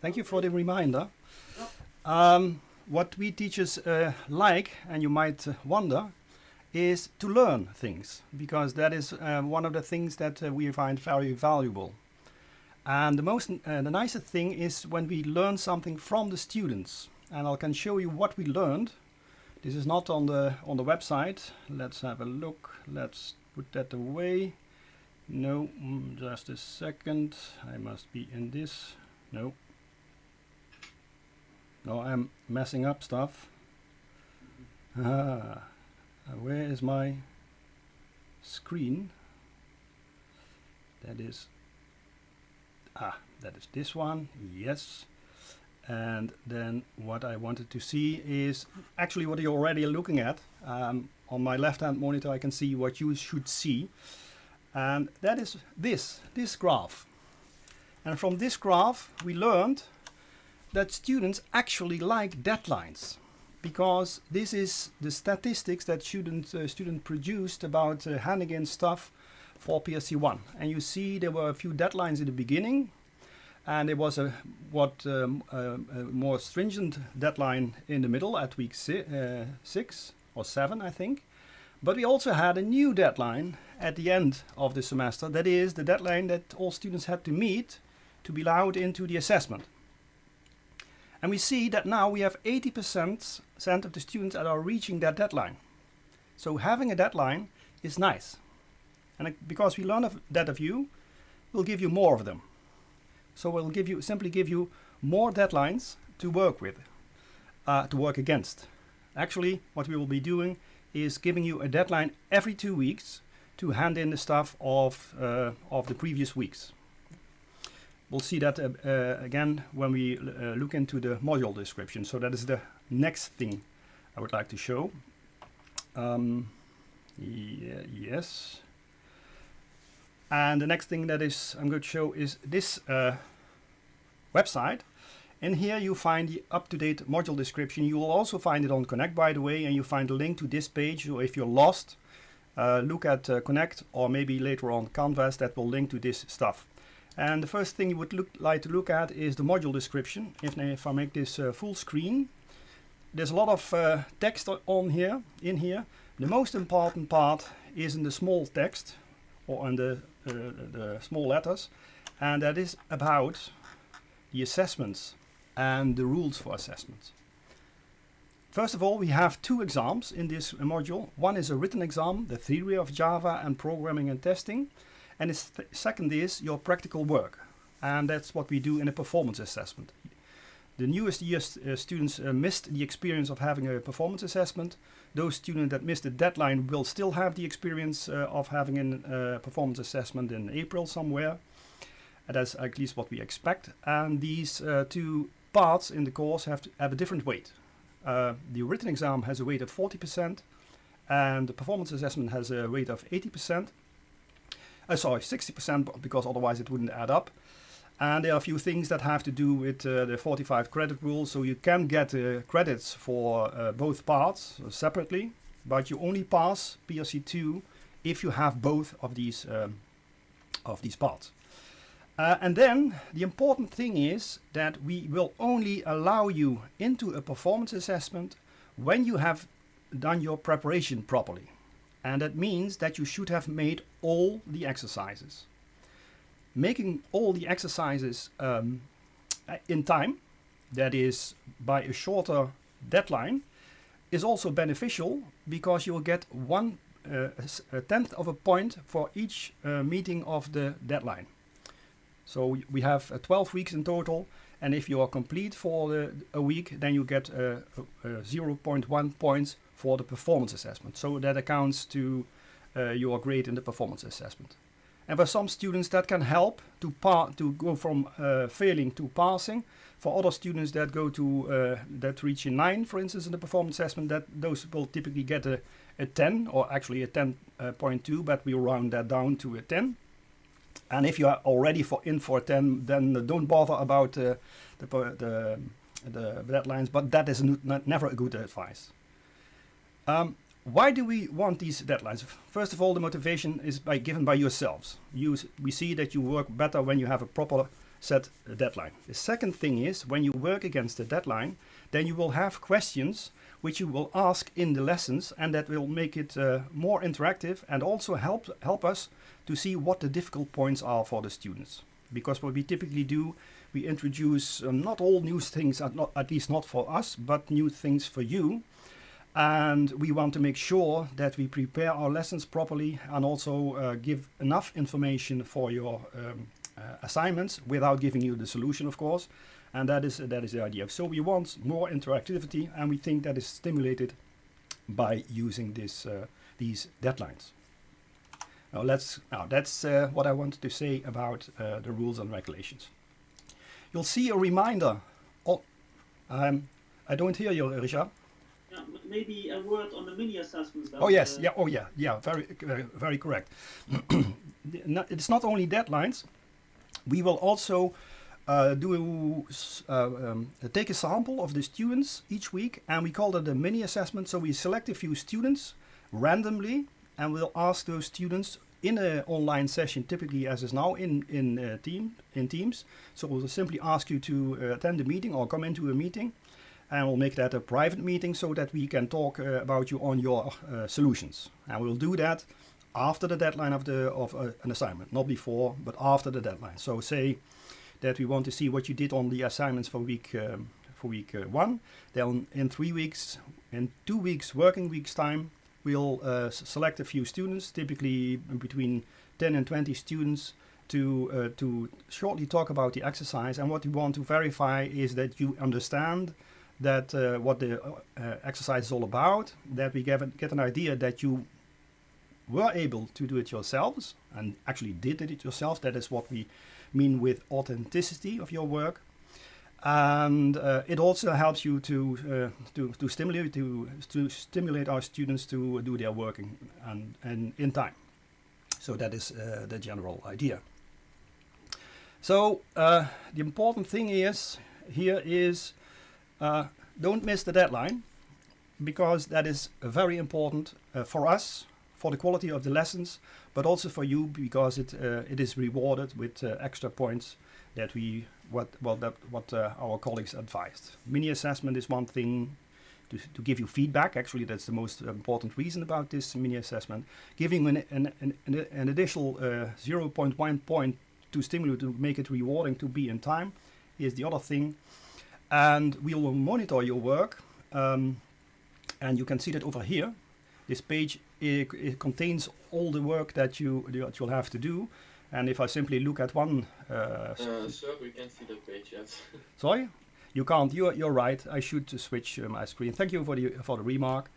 Thank you for the reminder. Um, what we teachers uh, like, and you might wonder, is to learn things because that is uh, one of the things that uh, we find very valuable. And the most, uh, the nicest thing is when we learn something from the students. And I can show you what we learned. This is not on the on the website. Let's have a look. Let's put that away. No, mm, just a second. I must be in this. No. No, I'm messing up stuff. Ah, where is my screen? That is, ah, that is this one. Yes. And then what I wanted to see is actually what you're already looking at. Um, on my left hand monitor I can see what you should see. And that is this, this graph. And from this graph we learned that students actually like deadlines because this is the statistics that student uh, student produced about uh, handing in stuff for PSC1. and you see there were a few deadlines in the beginning and there was a what um, uh, a more stringent deadline in the middle at week si uh, six or seven I think. But we also had a new deadline at the end of the semester. That is the deadline that all students had to meet to be allowed into the assessment and we see that now we have 80% of the students that are reaching that deadline. So having a deadline is nice. And because we learn of that of you, we'll give you more of them. So we'll give you simply give you more deadlines to work with, uh, to work against. Actually, what we will be doing is giving you a deadline every two weeks to hand in the stuff of, uh, of the previous weeks. We'll see that uh, uh, again when we uh, look into the module description. So that is the next thing I would like to show. Um, yeah, yes. And the next thing that is I'm going to show is this website. In here you find the up-to-date module description. You will also find it on Connect by the way and you find a link to this page. So if you're lost, uh, look at uh, Connect or maybe later on Canvas that will link to this stuff. And the first thing you would look, like to look at is the module description. If, if I make this uh, full screen, there's a lot of uh, text on here, in here. The most important part is in the small text or in the, uh, the small letters. And that is about the assessments and the rules for assessments. First of all, we have two exams in this module. One is a written exam, the theory of Java and programming and testing. And the second is your practical work. And that's what we do in a performance assessment. The newest year uh, students uh, missed the experience of having a performance assessment. Those students that missed the deadline will still have the experience uh, of having a uh, performance assessment in April somewhere. And that's at least what we expect. And these uh, two parts in the course have to have a different weight. Uh, the written exam has a weight of 40% and the performance assessment has a weight of 80% uh, sorry, 60% because otherwise it wouldn't add up. And there are a few things that have to do with uh, the 45 credit rule. So you can get uh, credits for uh, both parts separately, but you only pass PRC2 if you have both of these um, of these parts. Uh, and then the important thing is that we will only allow you into a performance assessment when you have done your preparation properly. And that means that you should have made all the exercises. Making all the exercises um, in time, that is by a shorter deadline, is also beneficial because you will get one uh, a tenth of a point for each uh, meeting of the deadline. So we have uh, 12 weeks in total and if you are complete for the, a week then you get uh, 0.1 points for the performance assessment. So that accounts to uh, your grade in the performance assessment. And for some students that can help to, to go from uh, failing to passing. For other students that go to uh, that reach a 9 for instance in the performance assessment that those will typically get a, a 10 or actually a 10.2 but we round that down to a 10. And if you are already for in for 10 then don't bother about uh, the, the, the deadlines but that is never a good advice. Um, why do we want these deadlines? First of all, the motivation is by given by yourselves. You, we see that you work better when you have a proper set deadline. The second thing is when you work against the deadline, then you will have questions which you will ask in the lessons and that will make it uh, more interactive and also help help us to see what the difficult points are for the students. Because what we typically do, we introduce um, not all new things, at, not, at least not for us, but new things for you. And we want to make sure that we prepare our lessons properly and also uh, give enough information for your um, uh, assignments without giving you the solution, of course. And that is, that is the idea. So we want more interactivity and we think that is stimulated by using this, uh, these deadlines. Now let's, now that's uh, what I wanted to say about uh, the rules and regulations. You'll see a reminder. Oh, um, I don't hear you, Richard. Maybe a word on the mini assessments. Oh yes, uh, yeah, oh yeah, yeah, very, very, very correct. it's not only deadlines. We will also uh, do uh, um, take a sample of the students each week, and we call that a mini assessment. So we select a few students randomly, and we'll ask those students in an online session, typically as is now in in uh, team in Teams. So we'll simply ask you to uh, attend a meeting or come into a meeting, and we'll make that a private meeting so that we can talk uh, about you on your uh, solutions. And we'll do that after the deadline of the of uh, an assignment, not before, but after the deadline. So say that we want to see what you did on the assignments for week um, for week uh, one. Then in three weeks, in two weeks working weeks time, we'll uh, select a few students, typically between 10 and 20 students, to uh, to shortly talk about the exercise. And what we want to verify is that you understand that uh, what the uh, exercise is all about, that we get, get an idea that you were able to do it yourselves and actually did it yourself. That is what we mean with authenticity of your work. And uh, it also helps you to, uh, to, to, stimulate, to, to stimulate our students to do their working and, and in time. So that is uh, the general idea. So uh, the important thing is here is uh, don't miss the deadline because that is very important uh, for us for the quality of the lessons, but also for you because it uh, it is rewarded with uh, extra points that we what well that what uh, our colleagues advised. Mini assessment is one thing to, to give you feedback. Actually, that's the most important reason about this mini assessment. Giving an an, an, an additional uh, 0.1 point to stimulate to make it rewarding to be in time is the other thing. And we will monitor your work. Um, and you can see that over here. This page it, it, contains all the work that you that you'll have to do. And if I simply look at one, uh, uh, sir, we can see the page. Yes. sorry, you can't. You're you're right. I should switch uh, my screen. Thank you for the for the remark.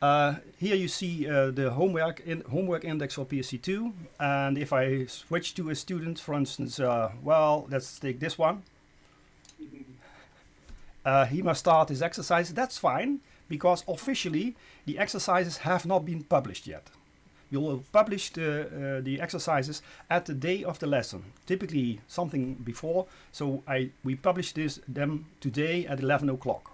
Uh, here you see uh, the homework in homework index for PSC2, and if I switch to a student, for instance, uh, well, let's take this one. He must start his exercise. That's fine because officially the exercises have not been published yet. We will publish the, uh, the exercises at the day of the lesson, typically something before. So I, we publish this, them today at 11 o'clock.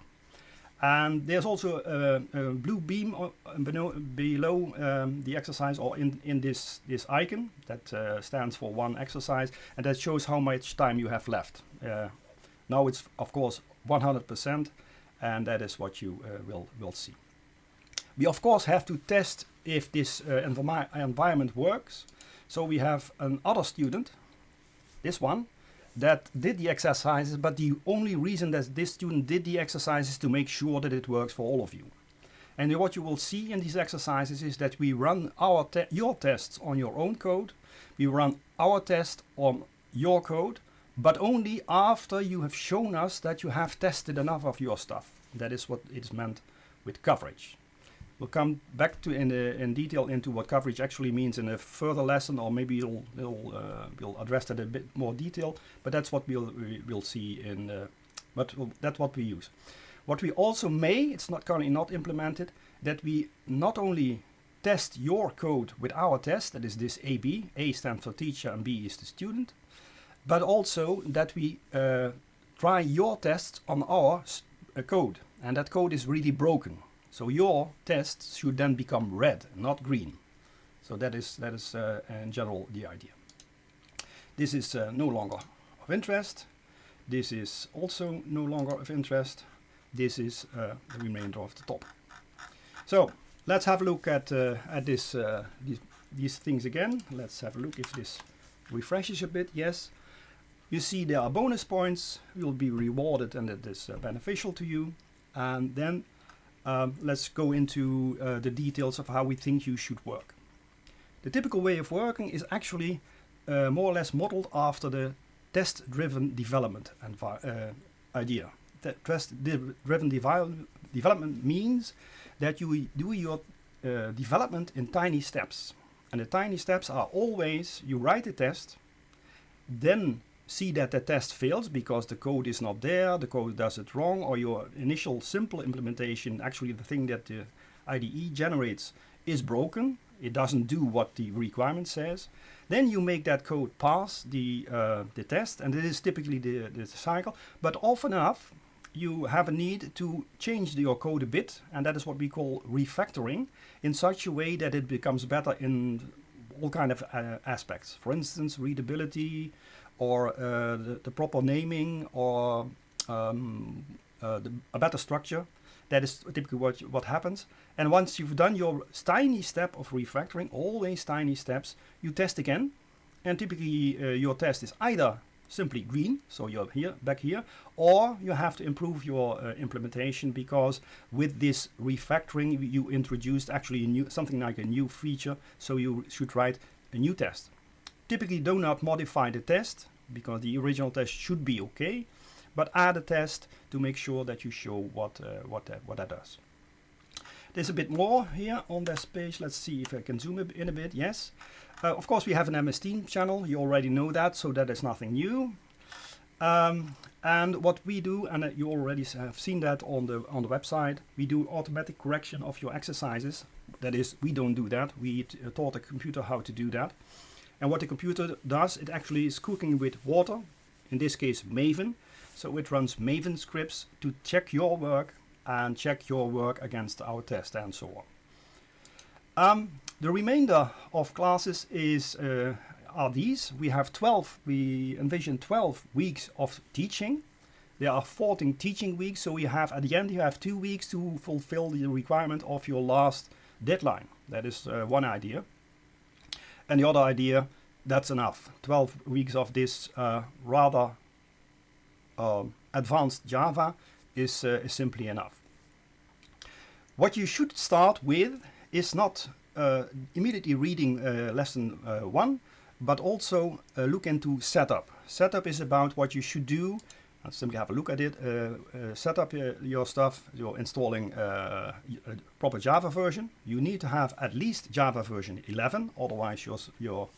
And there's also a, a blue beam below, below um, the exercise or in, in this, this icon that uh, stands for one exercise and that shows how much time you have left. Uh, now it's of course 100% and that is what you uh, will, will see. We of course have to test if this uh, env environment works. So we have another student, this one, that did the exercises, but the only reason that this student did the exercises to make sure that it works for all of you. And what you will see in these exercises is that we run our te your tests on your own code, we run our test on your code, but only after you have shown us that you have tested enough of your stuff. That is what is meant with coverage. We'll come back to in, uh, in detail into what coverage actually means in a further lesson, or maybe we'll, we'll, uh, we'll address that in a bit more detail. But that's what we'll we'll see in. Uh, but that's what we use. What we also may, it's not currently not implemented, that we not only test your code with our test, that is this AB. A stands for teacher and B is the student, but also that we uh, try your tests on our uh, code, and that code is really broken. So your tests should then become red, not green. So that is, that is uh, in general the idea. This is uh, no longer of interest. This is also no longer of interest. This is uh, the remainder of the top. So let's have a look at uh, at this these, these things again. Let's have a look if this refreshes a bit. Yes, you see there are bonus points. You'll be rewarded and it is uh, beneficial to you. And then um, let's go into uh, the details of how we think you should work. The typical way of working is actually uh, more or less modeled after the test-driven development uh, idea. Test-driven development means that you do your uh, development in tiny steps. And the tiny steps are always you write a test, then see that the test fails because the code is not there, the code does it wrong, or your initial simple implementation, actually the thing that the IDE generates, is broken. It doesn't do what the requirement says. Then you make that code pass the, uh, the test, and this is typically the, the cycle. But often enough, you have a need to change your code a bit, and that is what we call refactoring, in such a way that it becomes better in all kind of uh, aspects. For instance, readability, or uh, the, the, proper naming, or um, uh, the, a better structure. That is typically what, what happens. And once you've done your tiny step of refactoring, all these tiny steps, you test again. And typically uh, your test is either simply green, so you're here, back here, or you have to improve your uh, implementation because with this refactoring you introduced actually new, something like a new feature, so you should write a new test. Typically do not modify the test because the original test should be okay, but add a test to make sure that you show what, uh, what, that, what that does. There's a bit more here on this page. Let's see if I can zoom in a bit. Yes. Uh, of course, we have an MS Team channel. You already know that, so that is nothing new. Um, and what we do, and uh, you already have seen that on the on the website, we do automatic correction of your exercises. That is, we don't do that. We uh, taught the computer how to do that. And what the computer does, it actually is cooking with water, in this case Maven. So it runs Maven scripts to check your work and check your work against our test and so on. Um, the remainder of classes is uh, are these. We have 12, we envision 12 weeks of teaching. There are 14 teaching weeks, so you have at the end you have two weeks to fulfill the requirement of your last deadline. That is uh, one idea. And the other idea, that's enough. 12 weeks of this uh, rather uh, advanced Java is, uh, is simply enough. What you should start with is not uh, immediately reading uh, lesson uh, 1, but also look into setup. Setup is about what you should do simply have a look at it. Uh, uh, set up your, stuff. You're installing uh, a proper Java version. You need to have at least Java version 11, otherwise your, your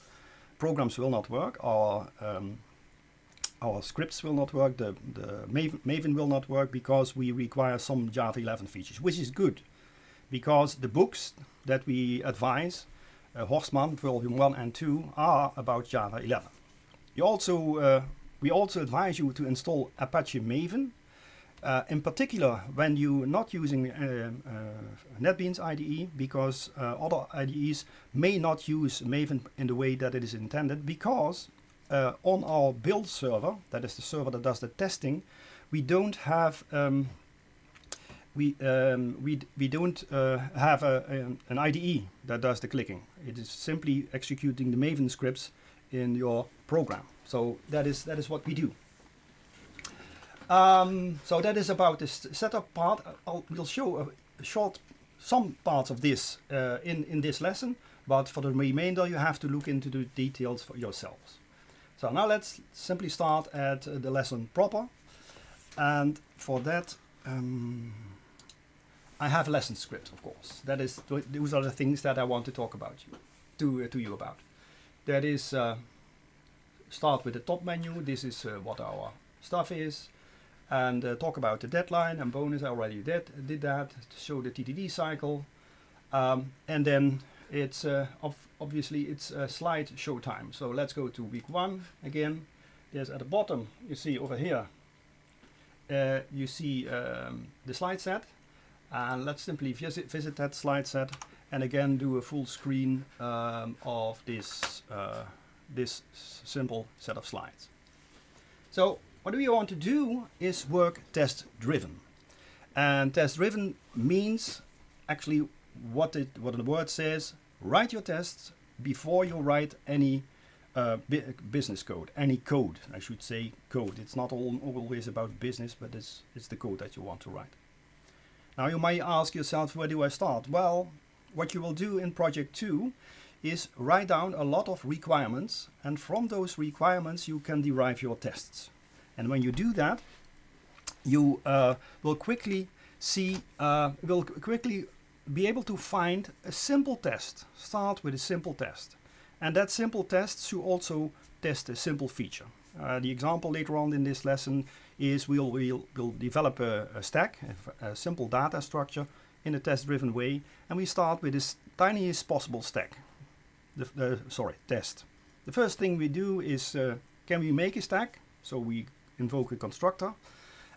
programs will not work, or um, our scripts will not work, the, the Maven, Maven will not work because we require some Java 11 features, which is good because the books that we advise, uh, Horstmann Volume 1 and 2, are about Java 11. You also uh, we also advise you to install Apache Maven. Uh, in particular, when you're not using uh, uh, NetBeans IDE, because uh, other IDEs may not use Maven in the way that it is intended, because uh, on our build server, that is the server that does the testing, we don't have um, we um, we we don't uh, have a, a, an IDE that does the clicking. It is simply executing the Maven scripts in your program. So that is that is what we do. Um, so that is about the setup part. I'll, we'll show a short some parts of this uh, in in this lesson, but for the remainder you have to look into the details for yourselves. So now let's simply start at uh, the lesson proper, and for that. Um, I have a lesson script, of course. That is, those are the things that I want to talk about you, to uh, to you about. That is uh, start with the top menu. This is uh, what our stuff is. And uh, talk about the deadline and bonus. I already did, did that show the TDD cycle. Um, and then it's uh, obviously it's a slide show time. So let's go to week one again. There's at the bottom, you see over here, uh, you see um, the slide set. And let's simply visit, visit that slide set and again do a full screen um, of this uh, this simple set of slides. So what we want to do is work test driven. And test driven means actually what it what the word says, write your tests before you write any uh, business code, any code, I should say code. It's not all, always about business, but it's, it's the code that you want to write. Now you might ask yourself, where do I start? Well, what you will do in project two is write down a lot of requirements and from those requirements you can derive your tests. And when you do that, you uh, will quickly see, uh, will quickly be able to find a simple test. Start with a simple test. And that simple test should also test a simple feature. Uh, the example later on in this lesson is we'll, we'll, we'll develop a, a stack, a, a, simple data structure in a test-driven way, and we start with this tiniest possible stack. The, the, sorry, test. The first thing we do is, uh, can we make a stack? So we invoke a constructor.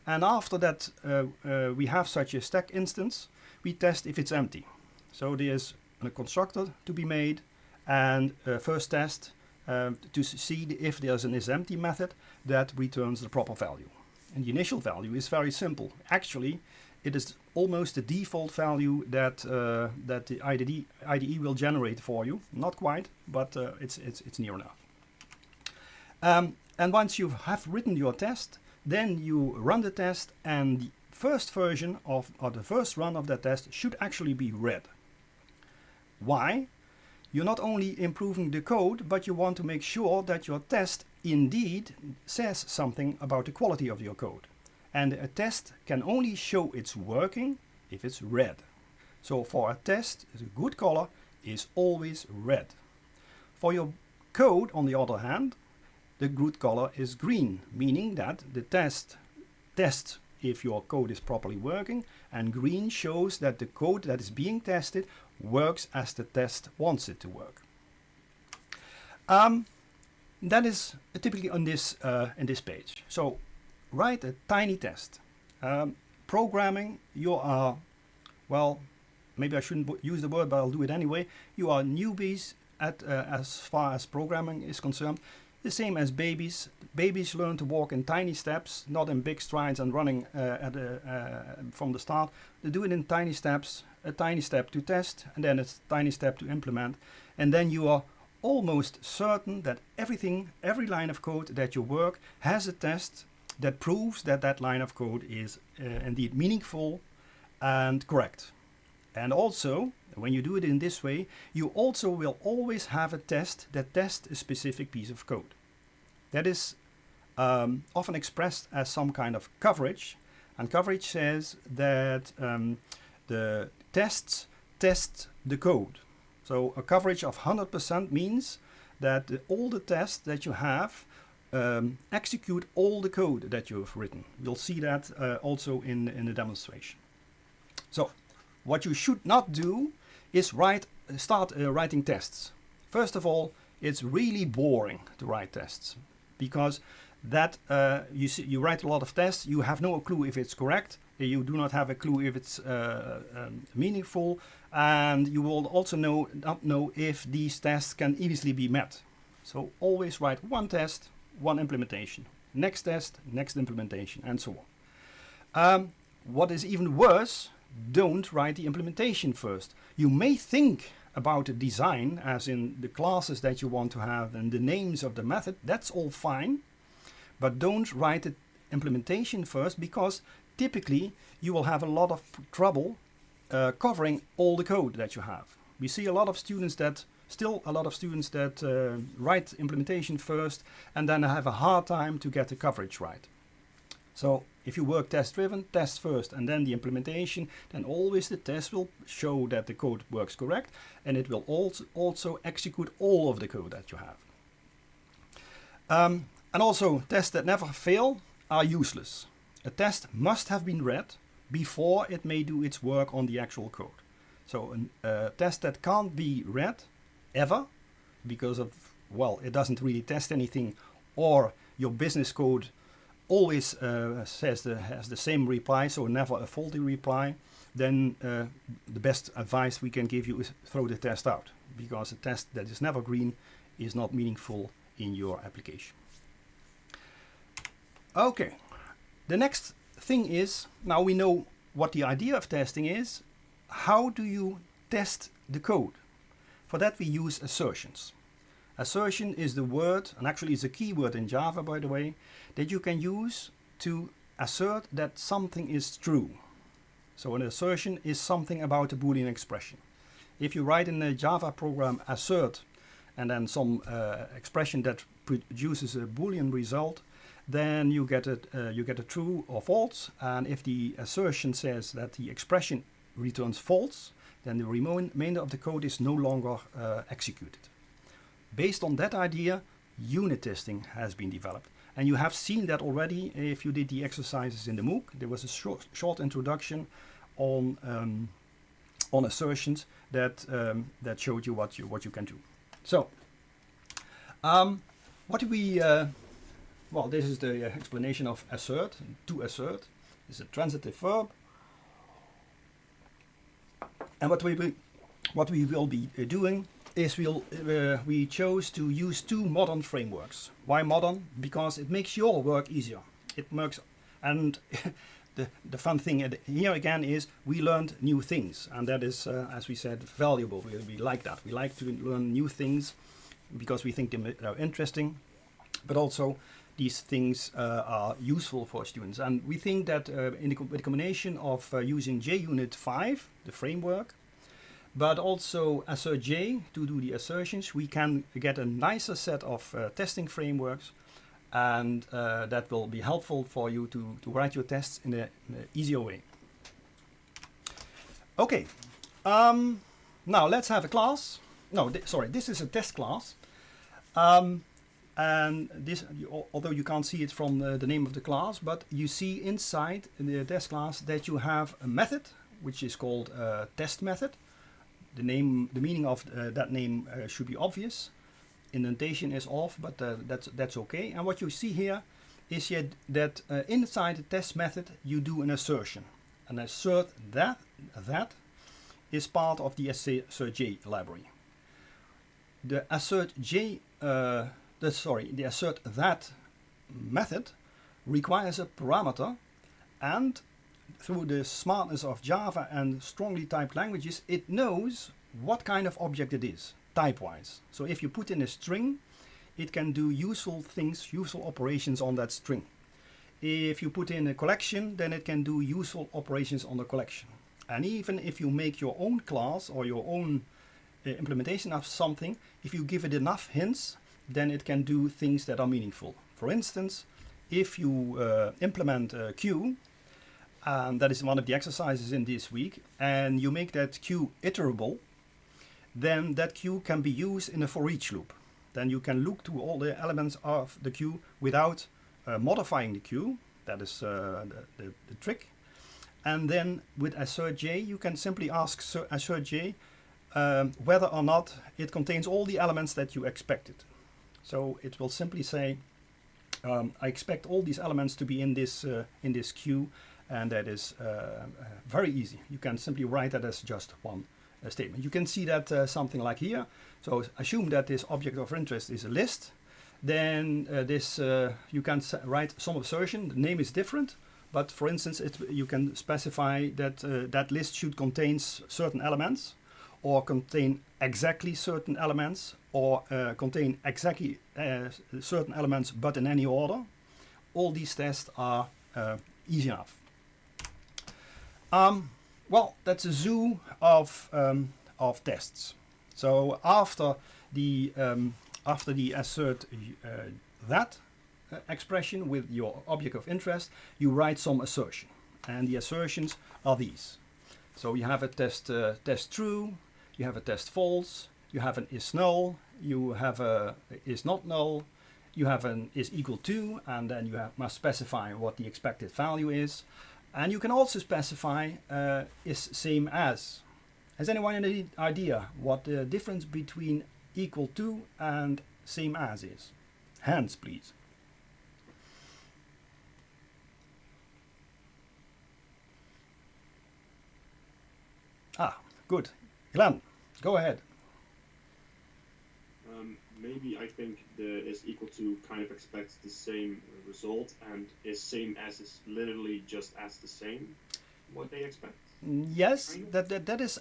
And after that, uh, uh, we have such a stack instance, we test if it's empty. So there's a constructor to be made, and uh, first test um, to see if there's an isEmpty method that returns the proper value. And the initial value is very simple. Actually, it is almost the default value that uh, that the IDE, IDE will generate for you. Not quite, but uh, it's, it's, it's near enough. Um, and once you have written your test, then you run the test and the first version of, or the first run of that test should actually be red. Why? You're not only improving the code, but you want to make sure that your test indeed says something about the quality of your code. And a test can only show it's working if it's red. So for a test, a good color is always red. For your code, on the other hand, the good color is green, meaning that the test tests if your code is properly working, and green shows that the code that is being tested works as the test wants it to work. Um, that is typically on this uh, in this page. So write a tiny test. Um, programming, you are, well, maybe I shouldn't use the word, but I'll do it anyway. You are newbies at uh, as far as programming is concerned. The same as babies. Babies learn to walk in tiny steps, not in big strides and running uh, at a, uh, from the start. They do it in tiny steps, a tiny step to test, and then a tiny step to implement. And then you are almost certain that everything, every line of code that you work has a test that proves that that line of code is uh, indeed meaningful and correct. And also, when you do it in this way, you also will always have a test that tests a specific piece of code. That is um, often expressed as some kind of coverage. And coverage says that um, the tests test the code. So a coverage of 100% means that all the tests that you have um, execute all the code that you have written. You'll see that uh, also in, in the demonstration. So what you should not do is write, start uh, writing tests. First of all, it's really boring to write tests because that uh, you, see, you write a lot of tests, you have no clue if it's correct, you do not have a clue if it's uh, um, meaningful, and you will also know, not know if these tests can easily be met. So always write one test, one implementation. Next test, next implementation, and so on. Um, what is even worse don't write the implementation first. You may think about the design, as in the classes that you want to have and the names of the method, that's all fine. But don't write the implementation first because typically you will have a lot of trouble uh, covering all the code that you have. We see a lot of students that, still a lot of students that uh, write implementation first and then have a hard time to get the coverage right. So if you work test driven, test first and then the implementation, then always the test will show that the code works correct and it will also, also execute all of the code that you have. Um, and also tests that never fail are useless. A test must have been red before it may do its work on the actual code. So a uh, test that can't be red ever because of, well, it doesn't really test anything or your business code always uh, says the, has the same reply, so never a faulty reply, then uh, the best advice we can give you is throw the test out because a test that is never green is not meaningful in your application. Okay, the next thing is, now we know what the idea of testing is, how do you test the code? For that we use assertions. Assertion is the word, and actually it's a keyword in Java by the way, that you can use to assert that something is true. So an assertion is something about a boolean expression. If you write in a Java program assert and then some uh, expression that produces a boolean result, then you get a uh, you get a true or false. And if the assertion says that the expression returns false, then the remainder of the code is no longer uh, executed. Based on that idea, unit testing has been developed. And you have seen that already if you did the exercises in the MOOC. There was a short, short introduction on, um, on assertions that, um, that showed you what, you what you can do. So, um, what do we, uh, well, this is the explanation of assert, to assert. It's a transitive verb. And what we will, what we will be uh, doing is we'll, uh, we chose to use two modern frameworks. Why modern? Because it makes your work easier. It makes, and the, the fun thing here again is we learned new things. And that is, uh, as we said, valuable. We, we like that. We like to learn new things because we think they are interesting. But also these things uh, are useful for students. And we think that uh, in the, with the combination of uh, using JUnit 5, the framework, but also AssertJ to do the assertions, we can get a nicer set of uh, testing frameworks and uh, that will be helpful for you to, to write your tests in an easier way. Okay, um, now let's have a class. No, th sorry, this is a test class. Um, and this, although you can't see it from the, the, name of the class, but you see inside the test class that you have a method, which is called a test method. The name, the meaning of uh, that name uh, should be obvious. Indentation is off, but uh, that's that's okay. And what you see here is yet that uh, inside the test method you do an assertion, and assert that that is part of the AssertJ library. The AssertJ uh, the sorry, the assert that method requires a parameter and through the smartness of Java and strongly typed languages, it knows what kind of object it is, type-wise. So if you put in a string, it can do useful things, useful operations on that string. If you put in a collection, then it can do useful operations on the collection. And even if you make your own class or your own uh, implementation of something, if you give it enough hints, then it can do things that are meaningful. For instance, if you uh, implement a queue, and that is one of the exercises in this week, and you make that queue iterable, then that queue can be used in a for each loop. Then you can look to all the elements of the queue without uh, modifying the queue. That is uh, the, the, the, trick. And then with AssertJ, you can simply ask AssertJ um, whether or not it contains all the elements that you expected. So it will simply say, um, I expect all these elements to be in this, uh, in this queue, and that is uh, uh, very easy. You can simply write that as just one uh, statement. You can see that uh, something like here. So assume that this object of interest is a list. Then uh, this you can write some assertion. The name is different, but for instance, it, you can specify that that list should contain certain elements or contain exactly certain elements or uh, contain exactly uh, certain elements but in any order. All these tests are uh, easy enough. Um, well, that's a zoo of, um, of tests. So after the, um, after the assert uh, that uh, expression with your object of interest, you write some assertion. And the assertions are these. So you have a test, uh, test true, you have a test false, you have an is null, you have a is not null, you have an is equal to, and then you have, must specify what the expected value is. And you can also specify uh, is same as. Has anyone any idea what the difference between equal to and same as is? Hands, please. Ah, good. Glenn, go ahead. Um, maybe I think the is equal to kind of expects the same result and is same as is literally just as the same what they expect. Yes, that, that, that is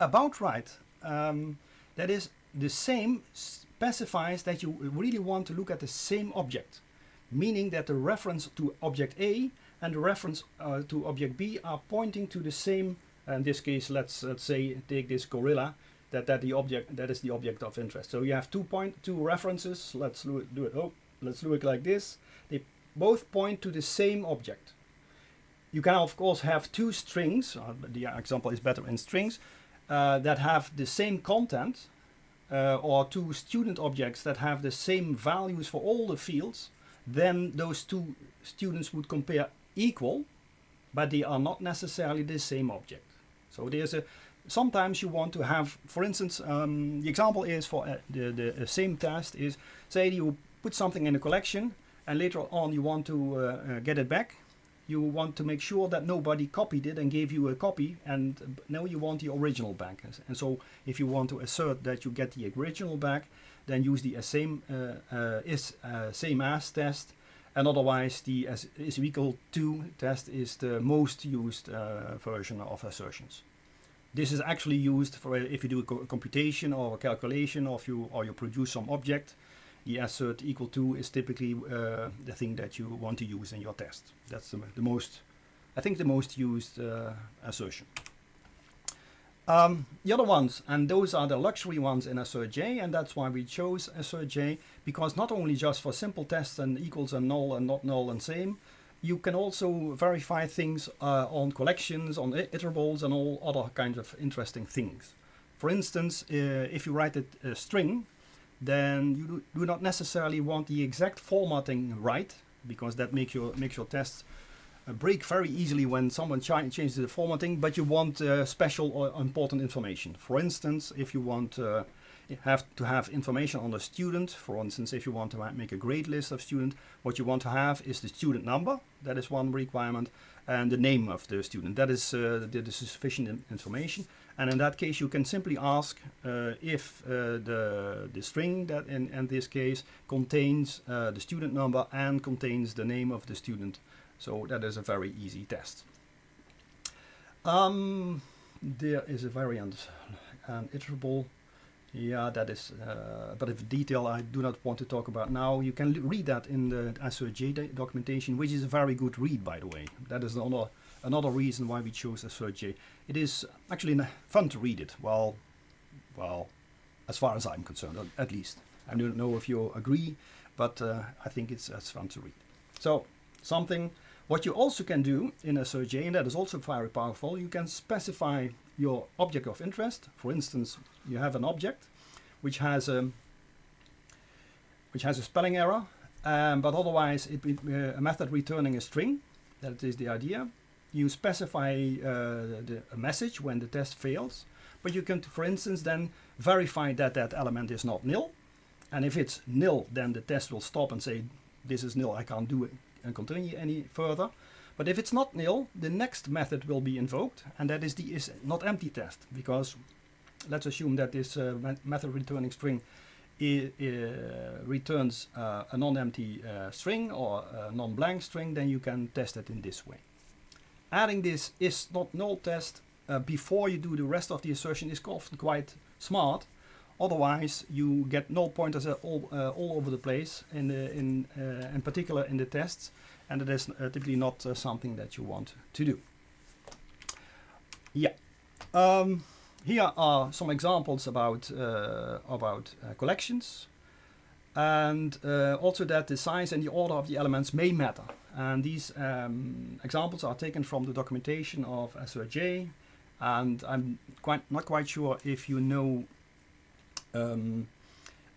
about right. Um, that is the same specifies that you really want to look at the same object, meaning that the reference to object A and the reference uh, to object B are pointing to the same. In this case, let's let's say take this gorilla, that that the object that is the object of interest. So you have two point two references. Let's do it. Oh, let's do it like this. They both point to the same object. You can of course have two strings. Uh, the example is better in strings uh, that have the same content, uh, or two student objects that have the same values for all the fields. Then those two students would compare equal, but they are not necessarily the same object. So there's a sometimes you want to have, for instance, um, the example is for uh, the, the uh, same test is, say you put something in a collection and later on you want to uh, uh, get it back. You want to make sure that nobody copied it and gave you a copy and now you want the original back. And so if you want to assert that you get the original back, then use the same uh, is same as test and otherwise the is equal to test is the most used uh, version of assertions. This is actually used for if you do a co computation or a calculation or if you or you produce some object. The assert equal to is typically uh, the thing that you want to use in your test. That's the, the most, I think, the most used uh, assertion. Um, the other ones, and those are the luxury ones in AssertJ, and that's why we chose AssertJ, because not only just for simple tests and equals and null and not null and same, you can also verify things uh, on collections, on iterables, and all other kinds of interesting things. For instance, uh, if you write a, a, string, then you do not necessarily want the exact formatting right, because that makes your makes your tests uh, break very easily when someone changes the formatting. But you want uh, special or important information. For instance, if you want uh, have to have information on the student. For instance, if you want to make a grade list of student, what you want to have is the student number. That is one requirement. And the name of the student. That is, uh, that is sufficient information. And in that case, you can simply ask uh, if uh, the, the string that in, in this case contains uh, the student number and contains the name of the student. So that is a very easy test. Um, there is a variant, an iterable yeah, that is, uh, but if detail I do not want to talk about now, you can read that in the AssertJ documentation, which is a very good read, by the way. That is another, another reason why we chose AssertJ. It is actually fun to read it, well, well, as far as I'm concerned, at least. I don't know if you agree, but uh, I think it's, it's fun to read. So, something, what you also can do in assert_j, and that is also very powerful, you can specify your object of interest. For instance, you have an object which has a which has a spelling error, um, but otherwise it, uh, a method returning a string. That is the idea. You specify uh, the, a message when the test fails, but you can, for instance, then verify that that element is not nil. And if it's nil, then the test will stop and say, this is nil, I can't do it and continue any further. But if it's not nil, the next method will be invoked, and that is the is not empty test, because let's assume that this uh, method returning string returns uh, a non-empty uh, string or a non-blank string, then you can test it in this way. Adding this is not null test uh, before you do the rest of the assertion is often quite smart. Otherwise, you get null pointers all uh, all over the place, in the, in uh, in particular in the tests, and it is uh, typically not uh, something that you want to do. Yeah. Um, here are some examples about uh, about collections and uh, also that the size and the order of the elements may matter and these um, examples are taken from the documentation of AssertJ and I'm quite not quite sure if you know um,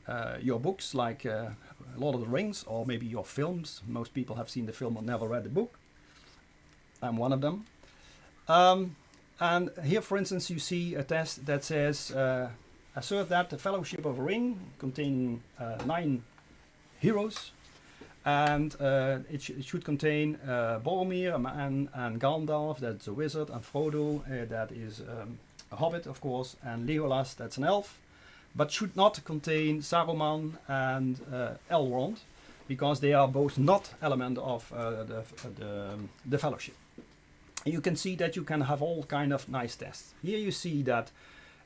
uh, your books like Lord of the Rings or maybe your films. Most people have seen the film or never read the book. I'm one of them. Um, and here, for instance, you see a test that says uh, assert that the Fellowship of a Ring containing uh, nine heroes and uh, it, sh it, should contain uh, Boromir and, and Gandalf, that's a wizard, and Frodo, uh, that is um, a hobbit, of course, and Legolas, that's an elf, but should not contain Saruman and uh, Elrond, because they are both not element of uh, the, the, the fellowship. You can see that you can have all kind of nice tests. Here you see that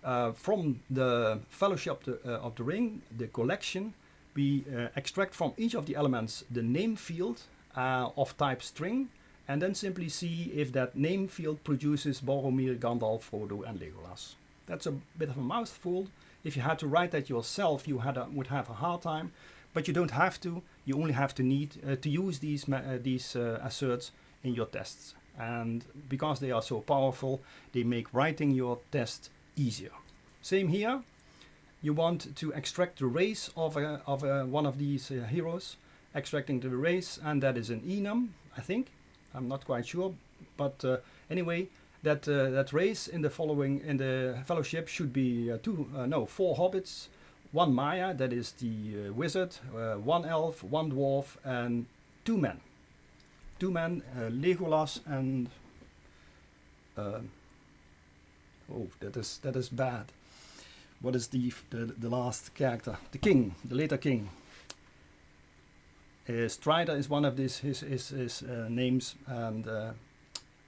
uh, from the fellowship of the, uh, ring, the collection, we uh, extract from each of the elements the name field uh, of type string, and then simply see if that name field produces Boromir, Gandalf, Frodo, and Legolas. That's a bit of a mouthful. If you had to write that yourself, you had a, would have a hard time, but you don't have to. You only have to need uh, to use these uh, these uh, asserts in your tests, and because they are so powerful, they make writing your test easier. Same here. You want to extract the race of a, of a, one of these uh, heroes, extracting the race, and that is an enum, I think. I'm not quite sure, but anyway, that uh, that race in the following in the fellowship should be uh, two, uh, no, four hobbits, one Maia, that is the wizard, one elf, one dwarf, and two men. Two men, Legolas and oh, that is that is bad. What is the, the the last character? The king, the later king. Uh, Strider is one of these his his, his uh, names, and uh,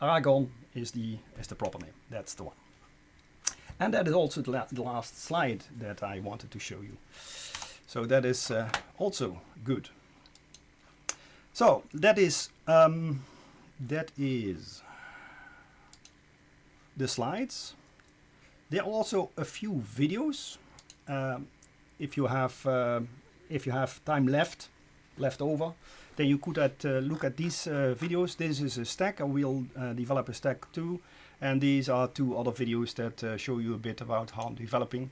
Aragorn is the is the proper name. That's the one. And that is also the, la the last slide that I wanted to show you. So that is uh, also good. So that is um, that is the slides. There are also a few videos. Um, if you have uh, if you have time left, left over, then you could at, uh, look at these uh, videos. This is a stack, and we'll uh, develop a stack too. And these are two other videos that uh, show you a bit about how I'm developing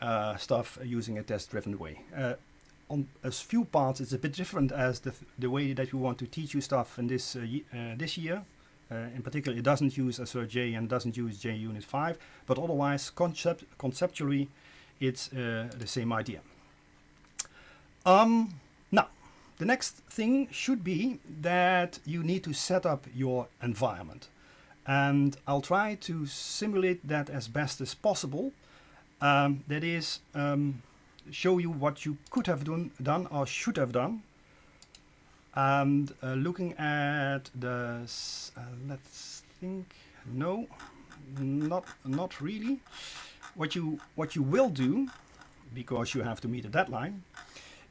uh, stuff using a test-driven way. Uh, on a few parts, it's a bit different as the, the way that we want to teach you stuff in this this year. in particular, it doesn't use AssertJ and doesn't use JUnit 5, but otherwise, concept conceptually, it's the same idea. Um, the next thing should be that you need to set up your environment. And I'll try to simulate that as best as possible. Um, that is, um, show you what you could have done, done or should have done. And uh, looking at the, uh, let's think, no, not, not really. What you, what you will do, because you have to meet a deadline,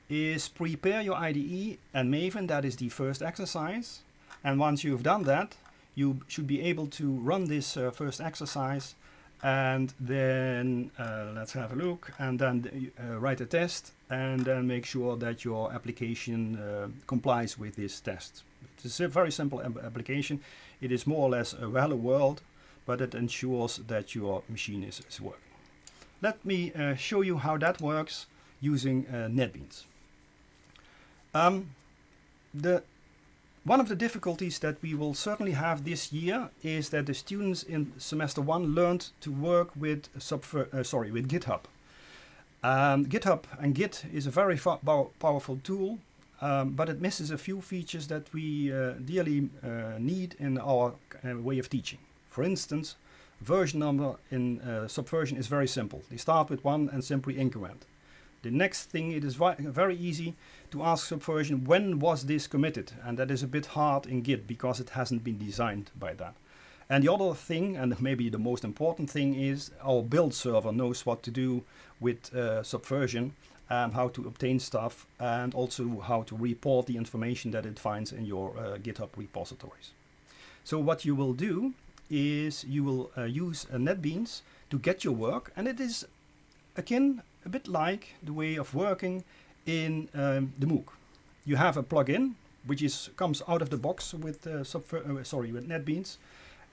is prepare your IDE and Maven, that is the first exercise. And once you've done that, you should be able to run this uh, first exercise and then uh, let's have a look and then uh, write a test and then make sure that your application uh, complies with this test. It's a very simple application. It is more or less a hello world, but it ensures that your machine is, is working. Let me uh, show you how that works using uh, NetBeans. Um, the one of the difficulties that we will certainly have this year is that the students in semester one learned to work with uh, sorry with GitHub. Um, GitHub and Git is a very powerful tool, um, but it misses a few features that we uh, dearly uh, need in our uh, way of teaching. For instance, version number in uh, Subversion is very simple. They start with one and simply increment. The next thing, it is very easy to ask Subversion, when was this committed? And that is a bit hard in Git because it hasn't been designed by that. And the other thing, and maybe the most important thing, is our build server knows what to do with uh, Subversion and how to obtain stuff and also how to report the information that it finds in your uh, GitHub repositories. So what you will do is you will uh, use NetBeans to get your work and it is akin a bit like the way of working in um, the MOOC. You have a plugin which is comes out of the box with uh, uh, sorry with NetBeans,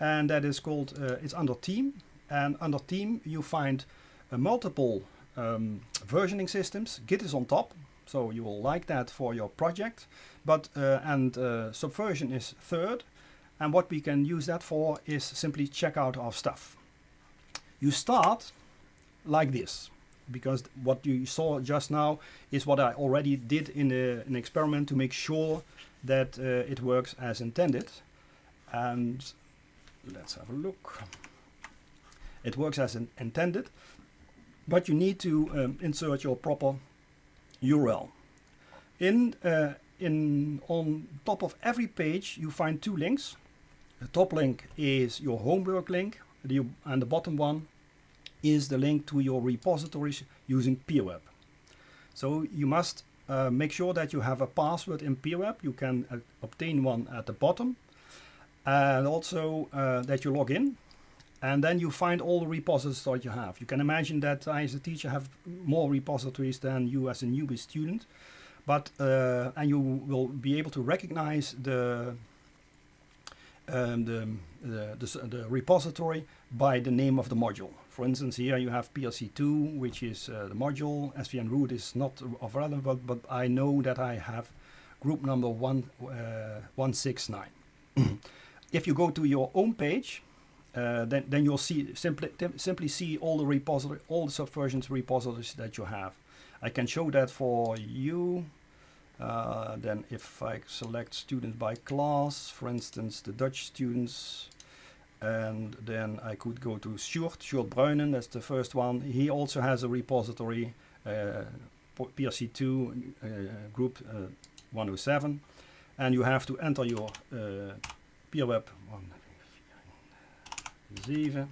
and that is called uh, it's under Team. And under Team you find uh, multiple um, versioning systems. Git is on top, so you will like that for your project. But uh, and uh, Subversion is third, and what we can use that for is simply check out our stuff. You start like this because what you saw just now is what I already did in a, an experiment to make sure that uh, it works as intended. And let's have a look. It works as intended. but you need to um, insert your proper URL. In, uh, in on top of every page you find two links. The top link is your homework link the, and the bottom one is the link to your repositories using PeerWeb. So you must uh, make sure that you have a password in PeerWeb. You can uh, obtain one at the bottom and also uh, that you log in and then you find all the repositories that you have. You can imagine that I as a teacher have more repositories than you as a newbie student but uh, and you will be able to recognize the um, the, the, the, the, repository by the name of the module. For instance, here you have PLC2, which is uh, the module. SVN root is not of relevance, but I know that I have group number one, uh, 169. if you go to your own page, uh, then, then you'll see simply simply see all the repository, all the subversions repositories that you have. I can show that for you uh, then if I select students by class, for instance, the Dutch students, and then I could go to Sjoerd, Sjoerd Bruinen, that's the first one. He also has a repository, uh, PRC2 uh, group uh, 107, and you have to enter your uh, PeerWeb 7.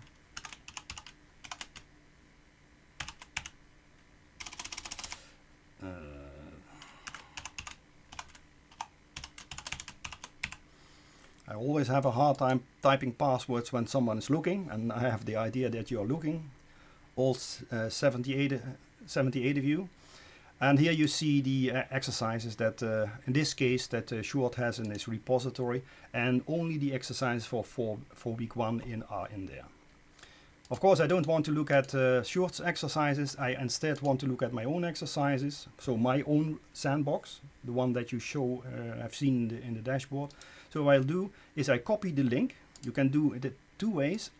I always have a hard time typing passwords when someone is looking and I have the idea that you're looking all uh, 78, 78 of you and here you see the uh, exercises that uh, in this case that uh, Sjoerd has in his repository and only the exercises for, for, for week one in are in there. Of course I don't want to look at uh, Sjoerd's exercises, I instead want to look at my own exercises, so my own sandbox, the one that you show, uh, I've seen in the, in the dashboard. So what I'll do is I copy the link. You can do it two ways.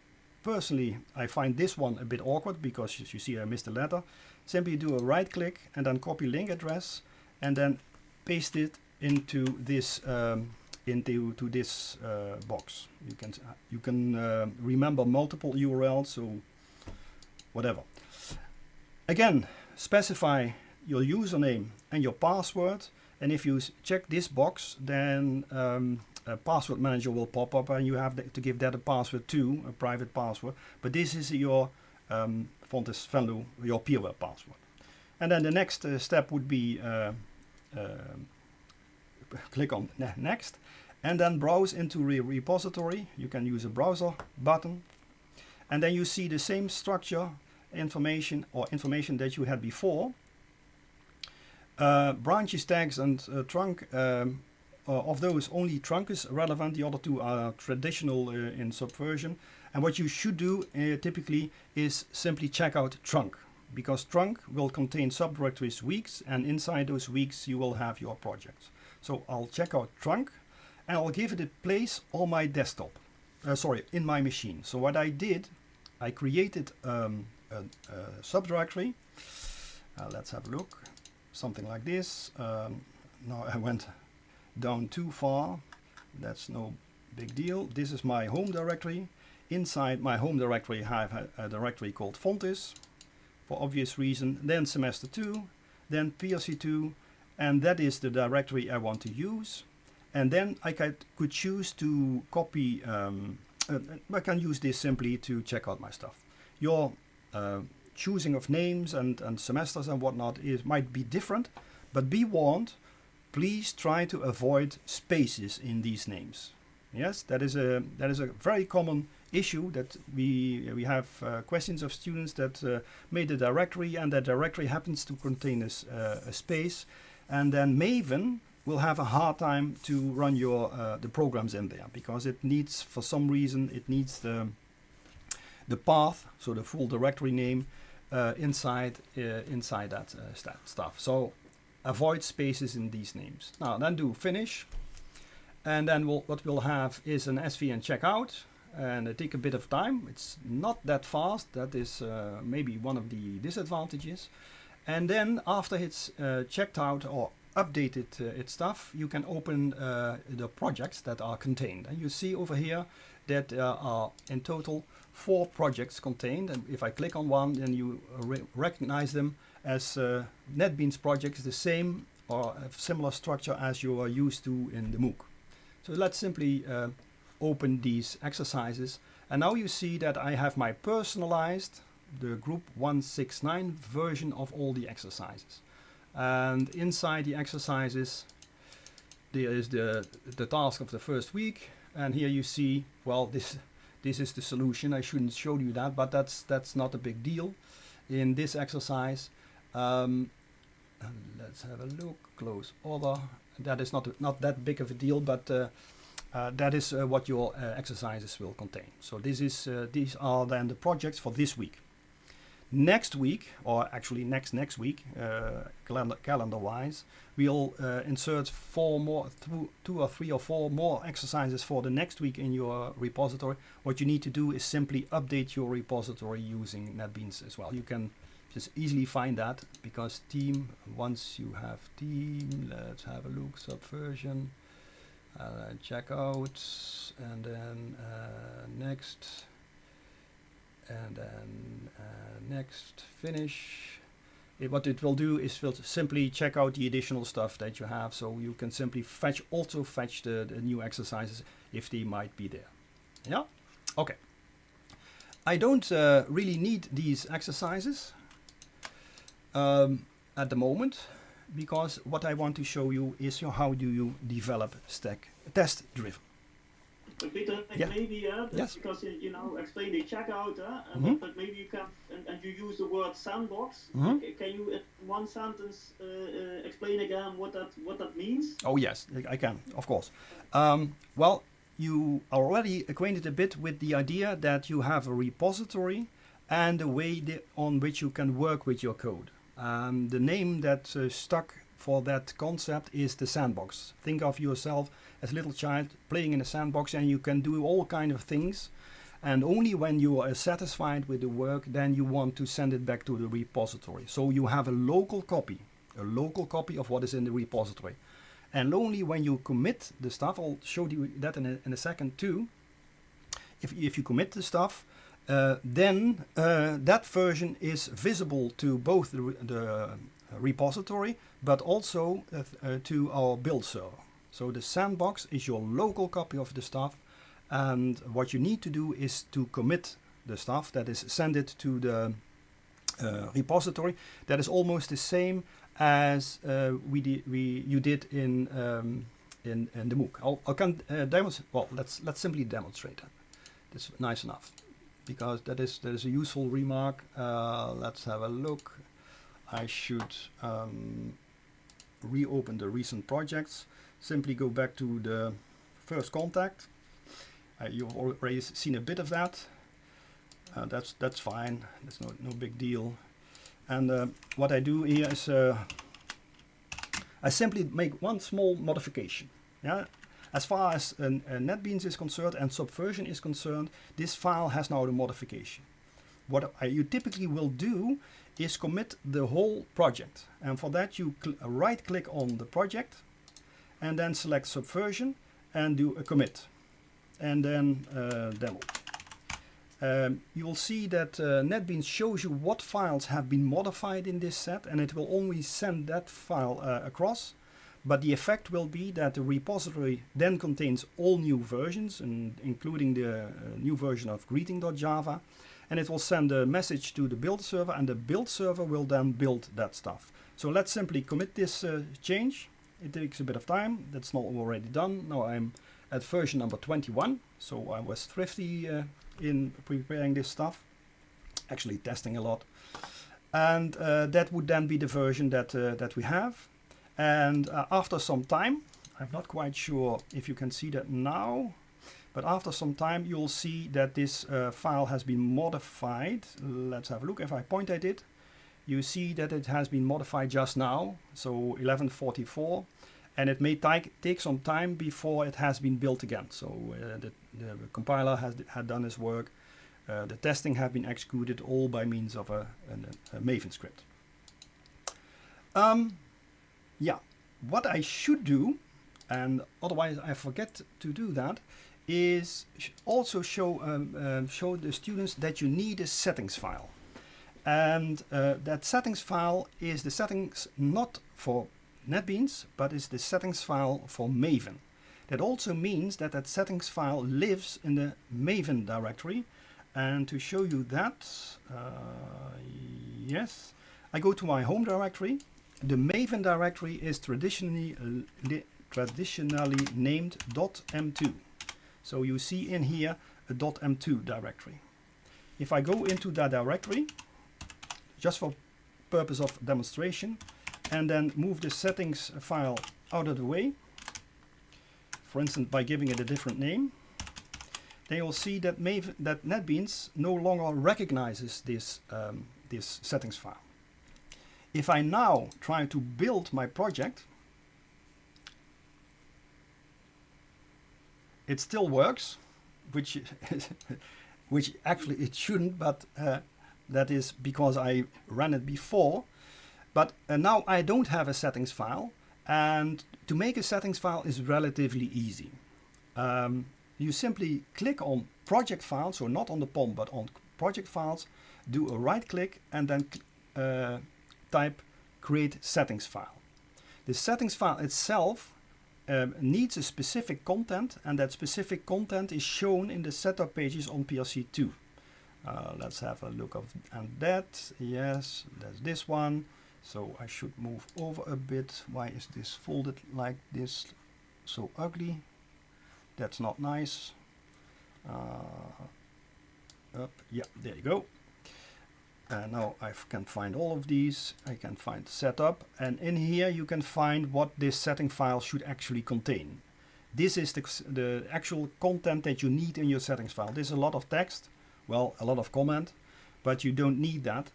Personally, I find this one a bit awkward because as you see I missed a letter. Simply do a right click and then copy link address and then paste it into this um, into to this uh, box. You can you can uh, remember multiple URLs, so whatever. Again, specify your username and your password. And if you check this box, then um, a password manager will pop up and you have to give that a password too, a private password. But this is your um, Fontys Venlo, your PeerWeb password. And then the next uh, step would be uh, uh, click on ne next and then browse into the repository. You can use a browser button and then you see the same structure information or information that you had before. Uh, branches, tags and uh, trunk um, of those, only trunk is relevant. The other two are traditional uh, in Subversion. And what you should do uh, typically is simply check out trunk because trunk will contain subdirectories weeks and inside those weeks you will have your projects. So I'll check out trunk and I'll give it a place on my desktop. Uh, sorry, in my machine. So what I did, I created um, a, a, subdirectory. Uh, let's have a look. Something like this. Um, now I went down too far. That's no big deal. This is my home directory. Inside my home directory I have a, directory called Fontys for obvious reason then semester 2 then PLC2 and that is the directory I want to use. And then I could, could choose to copy um, uh, I can use this simply to check out my stuff. Your uh, choosing of names and, and semesters and whatnot is might be different but be warned please try to avoid spaces in these names. Yes, that is a that is a very common issue that we we have uh, questions of students that uh, made a directory and that directory happens to contain a, uh, a, space, and then Maven will have a hard time to run your uh, the programs in there because it needs for some reason it needs the the path, so the full directory name uh, inside uh, inside that stuff. So avoid spaces in these names. Now then do finish. And then we'll, what we'll have is an SVN checkout and it take a bit of time. It's not that fast. That is uh, maybe one of the disadvantages. And then after it's uh, checked out or updated uh, its stuff, you can open uh, the projects that are contained. And you see over here that there are in total four projects contained. And if I click on one, then you re recognize them as uh, NetBeans projects, the same or a similar structure as you are used to in the MOOC. So let's simply uh, open these exercises. And now you see that I have my personalized, the group 169 version of all the exercises. And inside the exercises, there is the, the task of the first week. And here you see, well, this, this is the solution. I shouldn't show you that, but that's, that's not a big deal in this exercise. Um, let's have a look, close other. That is not, not that big of a deal, but uh, uh, that is uh, what your uh, exercises will contain. So this is, uh, these are then the projects for this week. Next week, or actually next next week, uh, calendar, calendar wise, we'll insert four more, two, two or three or four more exercises for the next week in your repository. What you need to do is simply update your repository using NetBeans as well. You can just easily find that because team once you have team let's have a look subversion uh, check out and then uh, next and then uh, next finish. It, what it will do is will simply check out the additional stuff that you have so you can simply fetch also fetch the, the new exercises if they might be there. Yeah? Okay. I don't uh, really need these exercises um, at the moment because what I want to show you is how do you develop stack test driven. Peter, yeah. maybe uh, yes. because you know explain the checkout, uh, mm -hmm. but maybe you can and, and, you use the word sandbox. Mm -hmm. Can you in one sentence uh, uh, explain again what that what that means? Oh yes, I can, of course. Um, well, you are already acquainted a bit with the idea that you have a repository and the way on which you can work with your code. Um, the name that uh, stuck for that concept is the sandbox. Think of yourself as a little child playing in a sandbox and you can do all kind of things and only when you are satisfied with the work then you want to send it back to the repository. So you have a local copy, a local copy of what is in the repository. And only when you commit the stuff, I'll show you that in a, in a second too, if, if you commit the stuff, uh, then uh, that version is visible to both the, the repository but also uh, uh, to our build server. So the sandbox is your local copy of the stuff and what you need to do is to commit the stuff that is send it to the uh, repository that is almost the same as we, di we you did in um, in, in the MOOC. I'll, I can demonstrate. Well, let's let's simply demonstrate that. It's nice enough because that is that is a useful remark. Uh, let's have a look. I should um, reopen the recent projects. Simply go back to the first contact. Uh, you've already seen a bit of that. Uh, that's that's fine. That's no no big deal. And uh, what I do here is uh, I simply make one small modification. Yeah, as far as uh, NetBeans is concerned and Subversion is concerned, this file has now the modification. What you typically will do is commit the whole project. And for that you right click on the project and then select Subversion and do a commit. And then uh, demo. Um, you will see that uh, NetBeans shows you what files have been modified in this set and it will only send that file uh, across but the effect will be that the repository then contains all new versions, and including the uh, new version of greeting.java. And it will send a message to the build server, and the build server will then build that stuff. So let's simply commit this uh, change. It takes a bit of time. That's not already done. Now I'm at version number 21. So I was thrifty uh, in preparing this stuff. Actually testing a lot. And uh, that would then be the version that, uh, that we have. And uh, after some time, I'm not quite sure if you can see that now, but after some time you'll see that this uh, file has been modified. Let's have a look. If I point at it, you see that it has been modified just now, so 1144, and it may take some time before it has been built again. So uh, the, the, compiler has had done its work, uh, the testing have been executed all by means of a, a, a Maven script. Um, yeah, what I should do, and otherwise I forget to do that, is also show um, um, show the students that you need a settings file. And uh, that settings file is the settings not for NetBeans, but is the settings file for Maven. That also means that that settings file lives in the Maven directory. And to show you that, uh, yes, I go to my home directory. The Maven directory is traditionally traditionally named .m2. So you see in here a .m2 directory. If I go into that directory, just for purpose of demonstration, and then move the settings file out of the way, for instance by giving it a different name, then you'll see that, Maven, that NetBeans no longer recognizes this, um, this settings file. If I now try to build my project, it still works, which which actually it shouldn't, but uh, that is because I ran it before. But uh, now I don't have a settings file, and to make a settings file is relatively easy. Um, you simply click on project files, so not on the POM, but on project files, do a right click and then uh, type create settings file. The settings file itself um, needs a specific content and that specific content is shown in the setup pages on PLC2. Uh, let's have a look of and that. Yes, that's this one. So I should move over a bit. Why is this folded like this? So ugly. That's not nice. Uh, up, yeah, there you go. And now I can find all of these. I can find setup. And in here you can find what this setting file should actually contain. This is the, the actual content that you need in your settings file. There's a lot of text, well, a lot of comment, but you don't need that.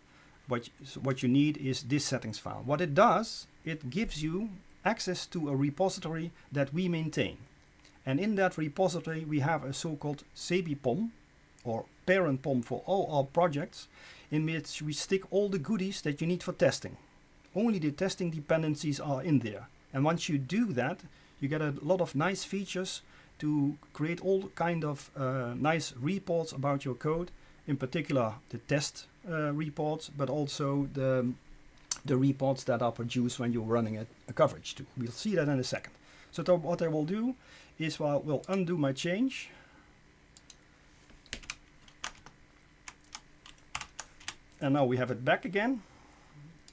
What, what you need is this settings file. What it does, it gives you access to a repository that we maintain. And in that repository, we have a so-called sebipom, or parent POM for all our projects, in which we stick all the goodies that you need for testing. Only the testing dependencies are in there. And once you do that, you get a lot of nice features to create all kind of uh, nice reports about your code, in particular the test uh, reports, but also the, the reports that are produced when you're running a, a coverage too. We'll see that in a second. So what I will do is well, we'll undo my change and now we have it back again.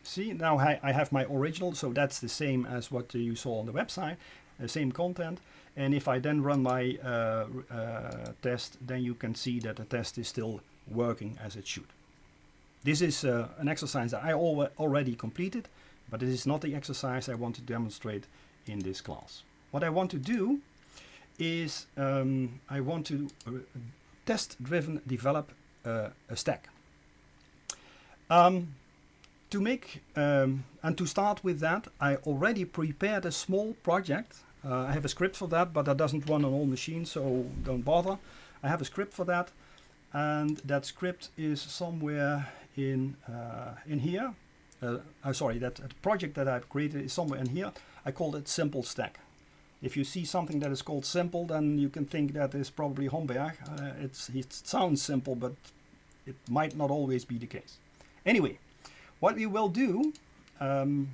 See now I, I have my original so that's the same as what you saw on the website the same content. And if I then run my uh, uh, test then you can see that the test is still working as it should. This is uh, an exercise that I al already completed but this is not the exercise I want to demonstrate in this class. What I want to do is um, I want to uh, test driven develop uh, a stack um, to make um, and to start with that, I already prepared a small project. Uh, I have a script for that, but that doesn't run on all machines, so don't bother. I have a script for that, and that script is somewhere in uh, in here. Uh, uh sorry, that project that I've created is somewhere in here. I called it Simple Stack. If you see something that is called simple, then you can think that is probably Hombergh. Uh, it's, it sounds simple, but it might not always be the case. Anyway, what we will do, um,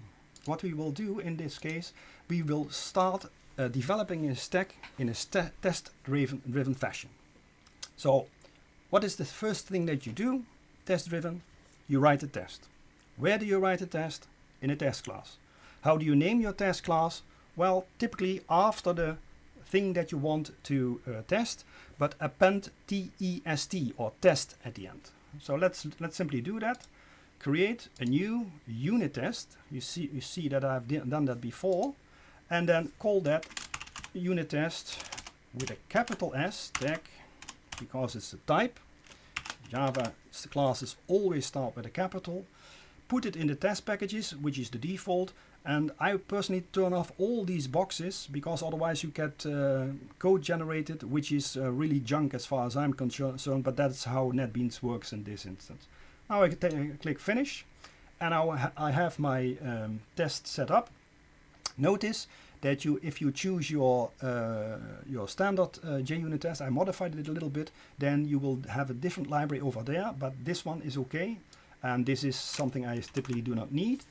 what we will do in this case, we will start uh, developing a stack in a st test-driven driven fashion. So, what is the first thing that you do? Test-driven, you write a test. Where do you write a test? In a test class. How do you name your test class? Well, typically after the thing that you want to uh, test, but append test or test at the end. So let's let's simply do that create a new unit test. You see, you see that I've done that before. And then call that unit test with a capital S tag because it's a type. Java classes always start with a capital. Put it in the test packages, which is the default. And I personally turn off all these boxes because otherwise you get uh, code generated, which is uh, really junk as far as I'm concerned. But that's how NetBeans works in this instance. Now I can click finish and now I have my um, test set up. Notice that you, if you choose your uh, your standard uh, JUnit test, I modified it a little bit, then you will have a different library over there, but this one is okay. And this is something I typically do not need.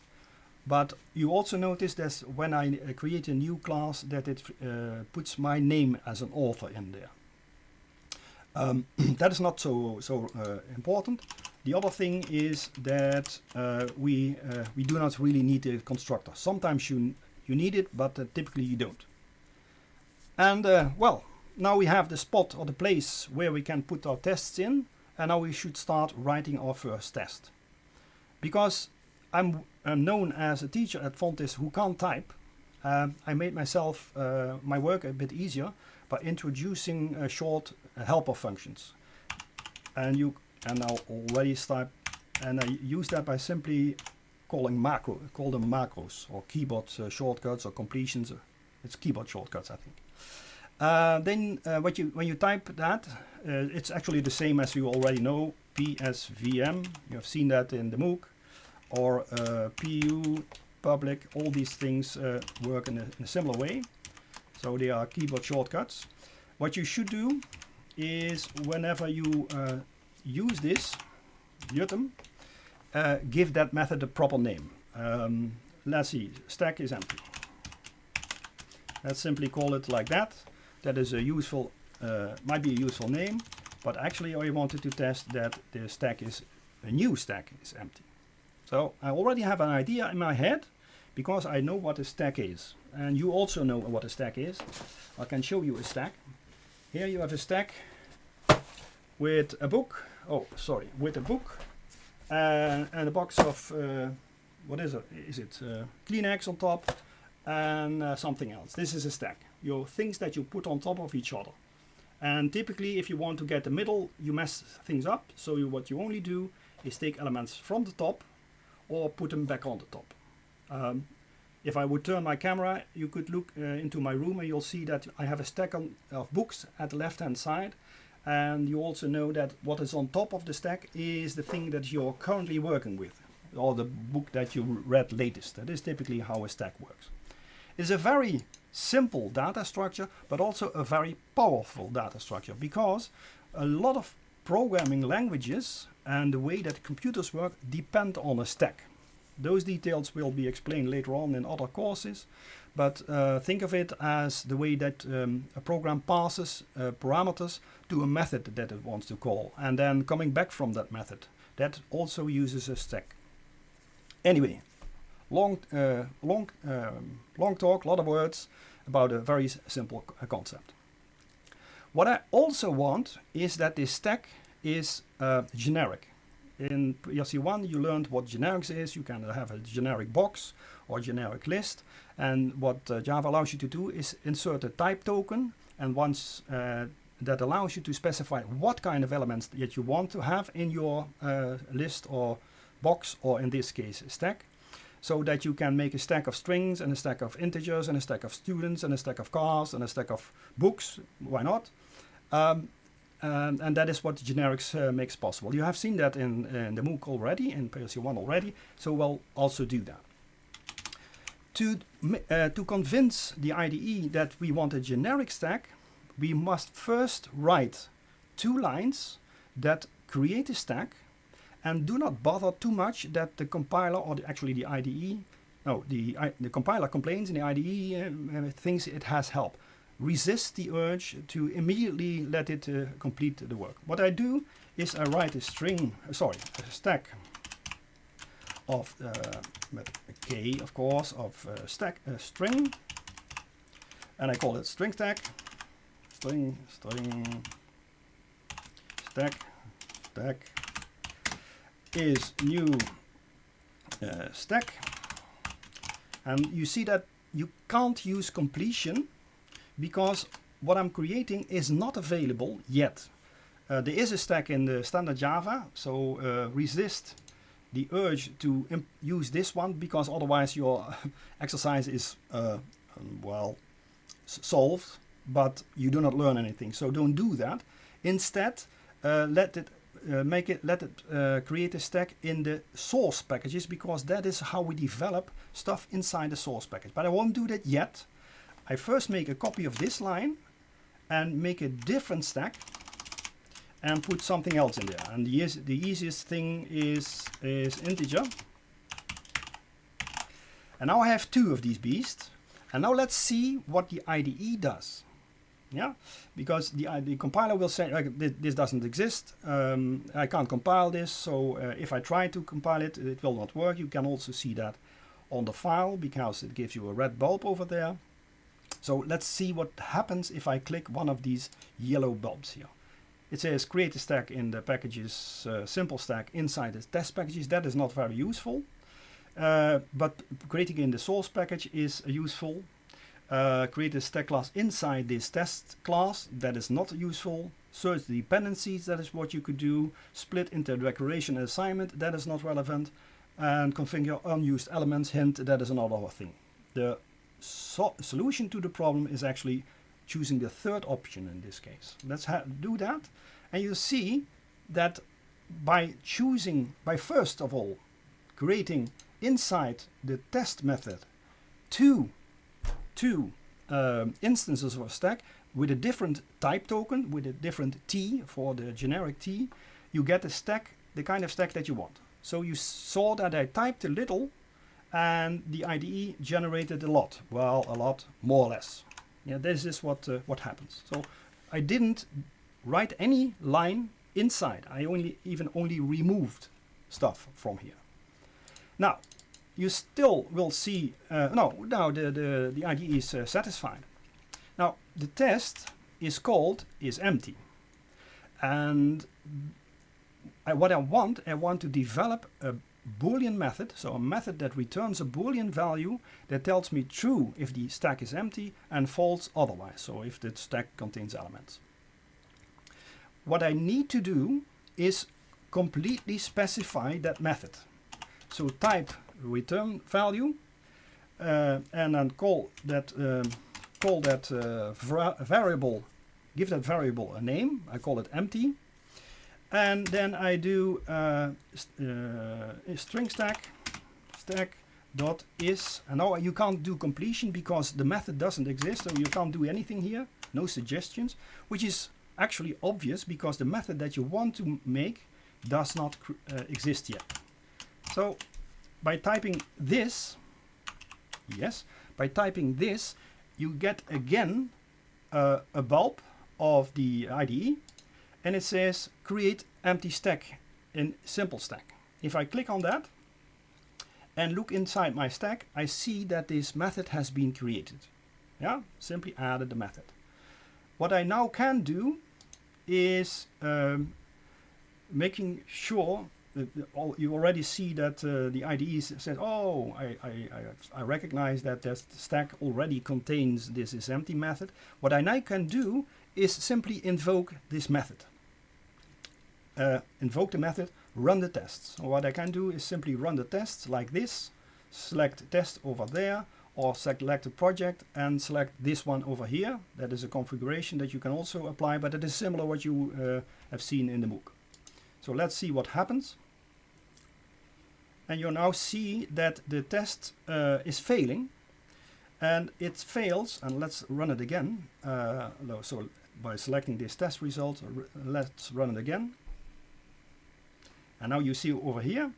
But you also notice that when I uh, create a new class that it uh, puts my name as an author in there. Um, that is not so, so uh, important. The other thing is that uh, we, uh, we do not really need a constructor. Sometimes you, you need it, but uh, typically you don't. And well, now we have the spot or the place where we can put our tests in. And now we should start writing our first test. Because I'm, I'm, known as a teacher at Fontys who can't type. Um, I made myself uh, my work a bit easier by introducing uh, short uh, helper functions. And you and I'll already start and I use that by simply calling macro, call them macros or keyboard uh, shortcuts or completions. It's keyboard shortcuts, I think. Uh, then uh, what you when you type that, it's actually the same as you already know, PSVM. You have seen that in the MOOC or uh, PU, public, all these things uh, work in a, in a, similar way. So they are keyboard shortcuts. What you should do is whenever you uh, use this, uh, give that method a proper name. Um, let's see, stack is empty. Let's simply call it like that. That is a useful, uh, might be a useful name, but actually I wanted to test that the stack is, a new stack is empty. So I already have an idea in my head because I know what a stack is. And you also know what a stack is. I can show you a stack. Here you have a stack with a book. Oh, sorry, with a book uh, and a box of, uh, what is it? Is it uh, Kleenex on top and uh, something else. This is a stack. Your things that you put on top of each other. And typically if you want to get the middle, you mess things up. So you, what you only do is take elements from the top or put them back on the top. Um, if I would turn my camera, you could look uh, into my room and you'll see that I have a stack on, of books at the left hand side. And you also know that what is on top of the stack is the thing that you're currently working with, or the book that you read latest. That is typically how a stack works. It's a very simple data structure, but also a very powerful data structure because a lot of programming languages and the way that computers work depend on a stack. Those details will be explained later on in other courses, but uh, think of it as the way that um, a program passes uh, parameters to a method that it wants to call, and then coming back from that method. That also uses a stack. Anyway, long, uh, long, um, long talk, a lot of words about a very simple concept. What I also want is that this stack is uh, generic. In PLC1 you learned what generics is, you can have a generic box or generic list and what uh, Java allows you to do is insert a type token and once uh, that allows you to specify what kind of elements that you want to have in your uh, list or box or in this case stack so that you can make a stack of strings and a stack of integers and a stack of students and a stack of cars and a stack of books, why not? Um, and, and that is what generics uh, makes possible. You have seen that in, in the MOOC already, in PLC1 already, so we'll also do that. To, uh, to convince the IDE that we want a generic stack, we must first write two lines that create a stack and do not bother too much that the compiler or the, actually the IDE, no, the, the compiler complains and the IDE uh, thinks it has help resist the urge to immediately let it uh, complete the work. What I do is I write a string, uh, sorry, a stack of, uh, with of course, of uh, stack a string, and I call it string stack, string, string, stack, stack. Is new uh, stack, and you see that you can't use completion because what I'm creating is not available yet. Uh, there is a stack in the standard Java, so uh, resist the urge to use this one because otherwise your exercise is, uh, um, well, solved, but you do not learn anything. So don't do that. Instead, uh, let it uh, make it, let it uh, create a stack in the source packages because that is how we develop stuff inside the source package. But I won't do that yet I first make a copy of this line and make a different stack and put something else in there. And the, the easiest thing is, is integer. And now I have two of these beasts. And now let's see what the IDE does. Yeah, because the, uh, the compiler will say like, this, this doesn't exist. Um, I can't compile this. So uh, if I try to compile it, it will not work. You can also see that on the file because it gives you a red bulb over there. So let's see what happens if I click one of these yellow bulbs here. It says create a stack in the packages uh, simple stack inside the test packages. That is not very useful. Uh, but creating in the source package is useful. Uh, create a stack class inside this test class. That is not useful. Search the dependencies. That is what you could do. Split into declaration and assignment. That is not relevant. And configure unused elements. Hint. That is another thing. The so solution to the problem is actually choosing the third option in this case. Let's do that. And you see that by choosing, by first of all, creating inside the test method two, two um, instances of a stack with a different type token, with a different T for the generic T, you get a stack, the kind of stack that you want. So you saw that I typed a little and the IDE generated a lot. Well, a lot, more or less. Yeah, this is what uh, what happens. So I didn't write any line inside. I only even only removed stuff from here. Now, you still will see, uh, no, now the, the, the IDE is uh, satisfied. Now, the test is called is empty. And I, what I want, I want to develop a Boolean method, so a method that returns a Boolean value that tells me true if the stack is empty and false otherwise, so if the stack contains elements. What I need to do is completely specify that method. So type return value uh, and then call that um, call that uh, variable, give that variable a name. I call it empty and then I do uh, uh, string stack stack dot is and now you can't do completion because the method doesn't exist so you can't do anything here no suggestions which is actually obvious because the method that you want to make does not uh, exist yet so by typing this yes by typing this you get again uh, a bulb of the IDE and it says create empty stack in simple stack. If I click on that and look inside my stack, I see that this method has been created. Yeah, simply added the method. What I now can do is um, making sure that you already see that uh, the IDE says, oh, I, I, I, recognize that that stack already contains this is empty method. What I now can do is simply invoke this method uh, invoke the method, run the tests. What I can do is simply run the tests like this, select test over there, or select a project and select this one over here. That is a configuration that you can also apply, but it is similar what you uh, have seen in the MOOC. So let's see what happens. And you now see that the test uh, is failing and it fails and let's run it again. Uh, so by selecting this test result, let's run it again. And now you see over here,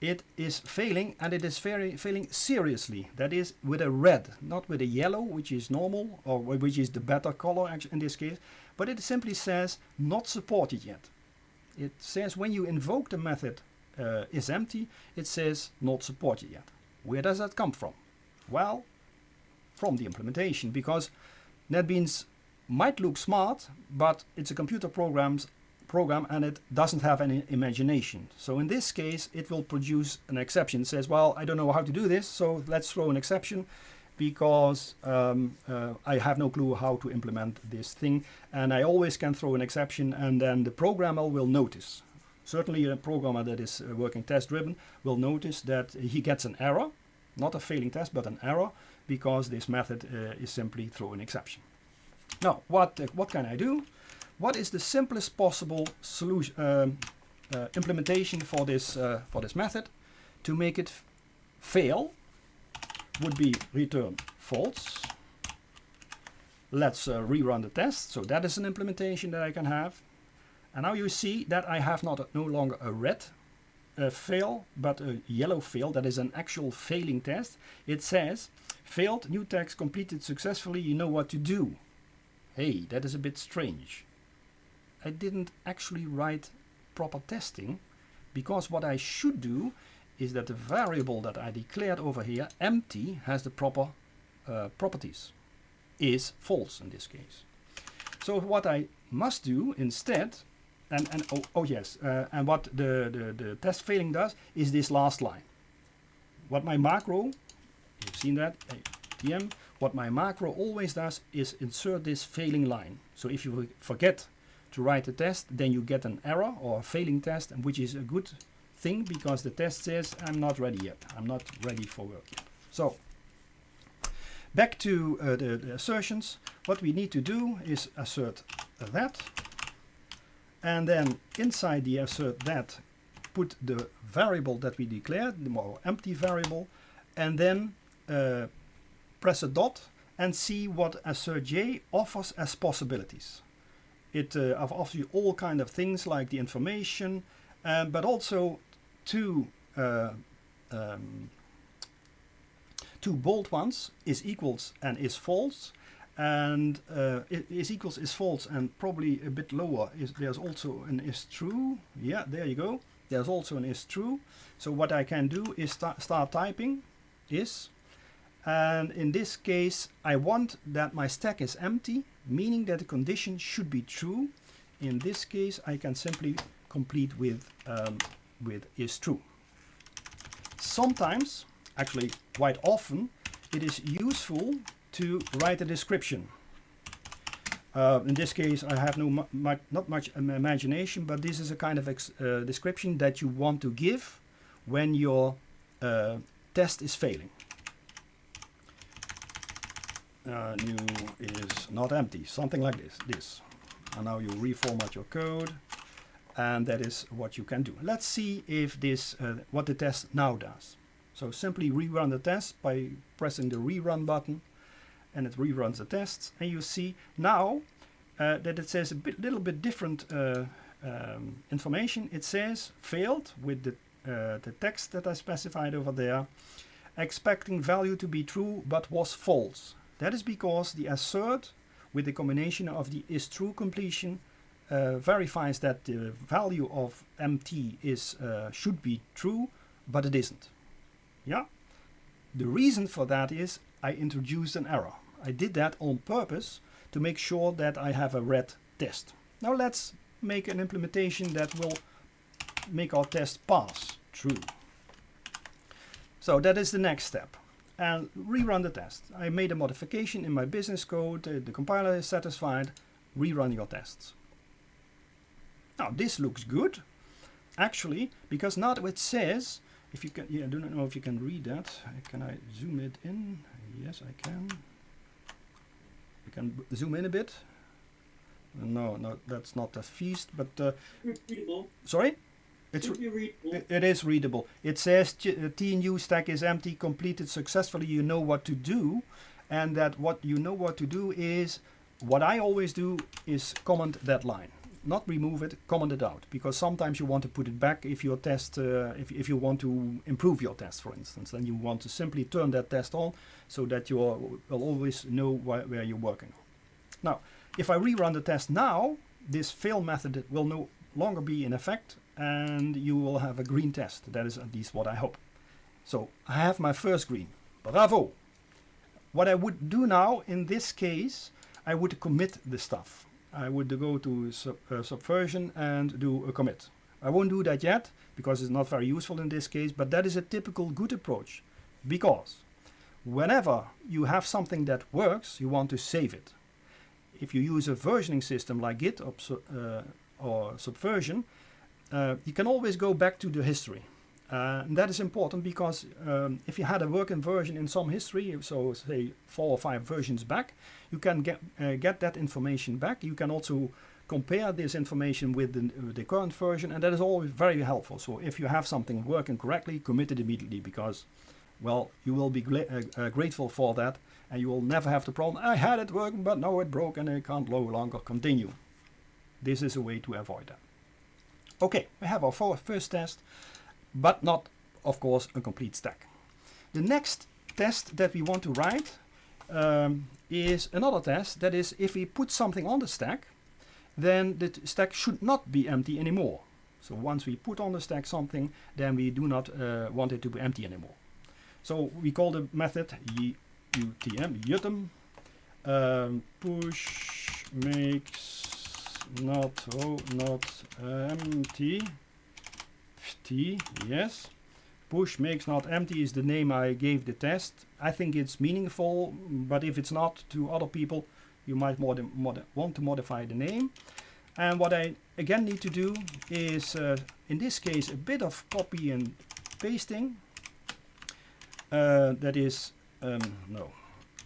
it is failing and it is very failing seriously. That is with a red, not with a yellow, which is normal or which is the better color in this case, but it simply says not supported yet. It says when you invoke the method uh, is empty, it says not supported yet. Where does that come from? Well, from the implementation because NetBeans might look smart, but it's a computer programs program and it doesn't have any imagination. So in this case, it will produce an exception. It says, well, I don't know how to do this, so let's throw an exception because um, uh, I have no clue how to implement this thing. And I always can throw an exception and then the programmer will notice. Certainly a programmer that is uh, working test driven will notice that he gets an error, not a failing test, but an error because this method uh, is simply throw an exception. Now, what, uh, what can I do? what is the simplest possible solution um, uh, implementation for this uh, for this method to make it fail would be return false let's uh, rerun the test. So that is an implementation that I can have. And now you see that I have not no longer a red uh, fail, but a yellow fail. That is an actual failing test. It says, failed, new text completed successfully, you know what to do. Hey, that is a bit strange. I didn't actually write proper testing because what I should do is that the variable that I declared over here, empty, has the proper uh, properties, is false in this case. So what I must do instead, and, and oh, oh yes, uh, and what the, the, the test failing does is this last line. What my macro, you've seen that, TM, what my macro always does is insert this failing line. So if you forget to write a test, then you get an error or a failing test, which is a good thing because the test says I'm not ready yet. I'm not ready for work yet. So back to uh, the, the, assertions. What we need to do is assert that and then inside the assert that put the variable that we declared, the more empty variable, and then uh, press a dot and see what AssertJ offers as possibilities. It uh, offers you all kind of things like the information, um, but also two uh, um, two bold ones is equals and is false and uh, is equals is false and probably a bit lower is there's also an is true yeah there you go there's also an is true so what I can do is start, start typing is and in this case I want that my stack is empty meaning that the condition should be true. In this case, I can simply complete with, um, with is true. Sometimes, actually quite often, it is useful to write a description. Uh, in this case, I have no not much imagination, but this is a kind of uh, description that you want to give when your uh, test is failing uh, new is not empty, something like this, this. And now you reformat your code and that is what you can do. Let's see if this, uh, what the test now does. So simply rerun the test by pressing the rerun button and it reruns the tests and you see now uh, that it says a bit, little bit different uh, um, information. It says failed with the, uh, the text that I specified over there expecting value to be true but was false. That is because the assert with the combination of the is true completion uh, verifies that the value of mt is uh, should be true, but it isn't. Yeah. The reason for that is I introduced an error. I did that on purpose to make sure that I have a red test. Now let's make an implementation that will make our test pass true. So that is the next step and rerun the test. I made a modification in my business code, uh, the compiler is satisfied, rerun your tests. Now this looks good, actually, because now it says, if you can, yeah, I do not know if you can read that. Can I zoom it in? Yes, I can. Can zoom in a bit. No, no, that's not a feast, but uh, sorry. It's readable it is readable. It says TNU uh, stack is empty, completed successfully. You know what to do, and that what you know what to do is what I always do is comment that line, not remove it, comment it out, because sometimes you want to put it back if your test, uh, if if you want to improve your test, for instance, then you want to simply turn that test on so that you will always know wh where you're working. Now, if I rerun the test now, this fail method will no longer be in effect and you will have a green test. That is at least what I hope. So I have my first green. Bravo! What I would do now in this case, I would commit the stuff. I would go to sub, uh, subversion and do a commit. I won't do that yet because it's not very useful in this case, but that is a typical good approach because whenever you have something that works, you want to save it. If you use a versioning system like Git or, uh, or Subversion, uh, you can always go back to the history. Uh, and that is important because um, if you had a working version in some history, so say four or five versions back, you can get, uh, get that information back. You can also compare this information with the, the, current version and that is always very helpful. So if you have something working correctly, commit it immediately because well, you will be uh, uh, grateful for that and you will never have the problem, I had it working, but now it broke and I can't no longer continue. This is a way to avoid that. Okay, we have our first test, but not, of course, a complete stack. The next test that we want to write um, is another test, that is if we put something on the stack, then the stack should not be empty anymore. So once we put on the stack something, then we do not uh, want it to be empty anymore. So we call the method utm, utm, um, push makes not, oh, not empty, t, yes. Push makes not empty is the name I gave the test. I think it's meaningful, but if it's not to other people, you might want to modify the name. And what I again need to do is, uh, in this case, a bit of copy and pasting. Uh, that is, um, no,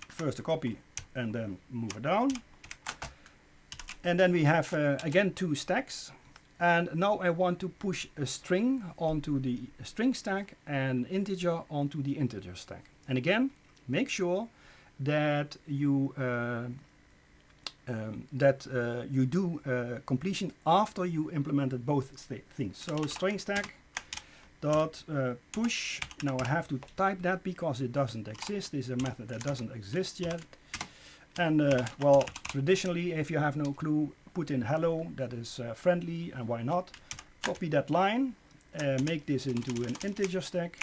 first a copy and then move it down. And then we have, uh, again, two stacks. And now I want to push a string onto the string stack and integer onto the integer stack. And again, make sure that you uh, um, that uh, you do uh, completion after you implemented both things. So string stack dot uh, push. Now I have to type that because it doesn't exist. This is a method that doesn't exist yet. And uh, well, traditionally, if you have no clue, put in hello. That is uh, friendly, and why not? Copy that line. Uh, make this into an integer stack.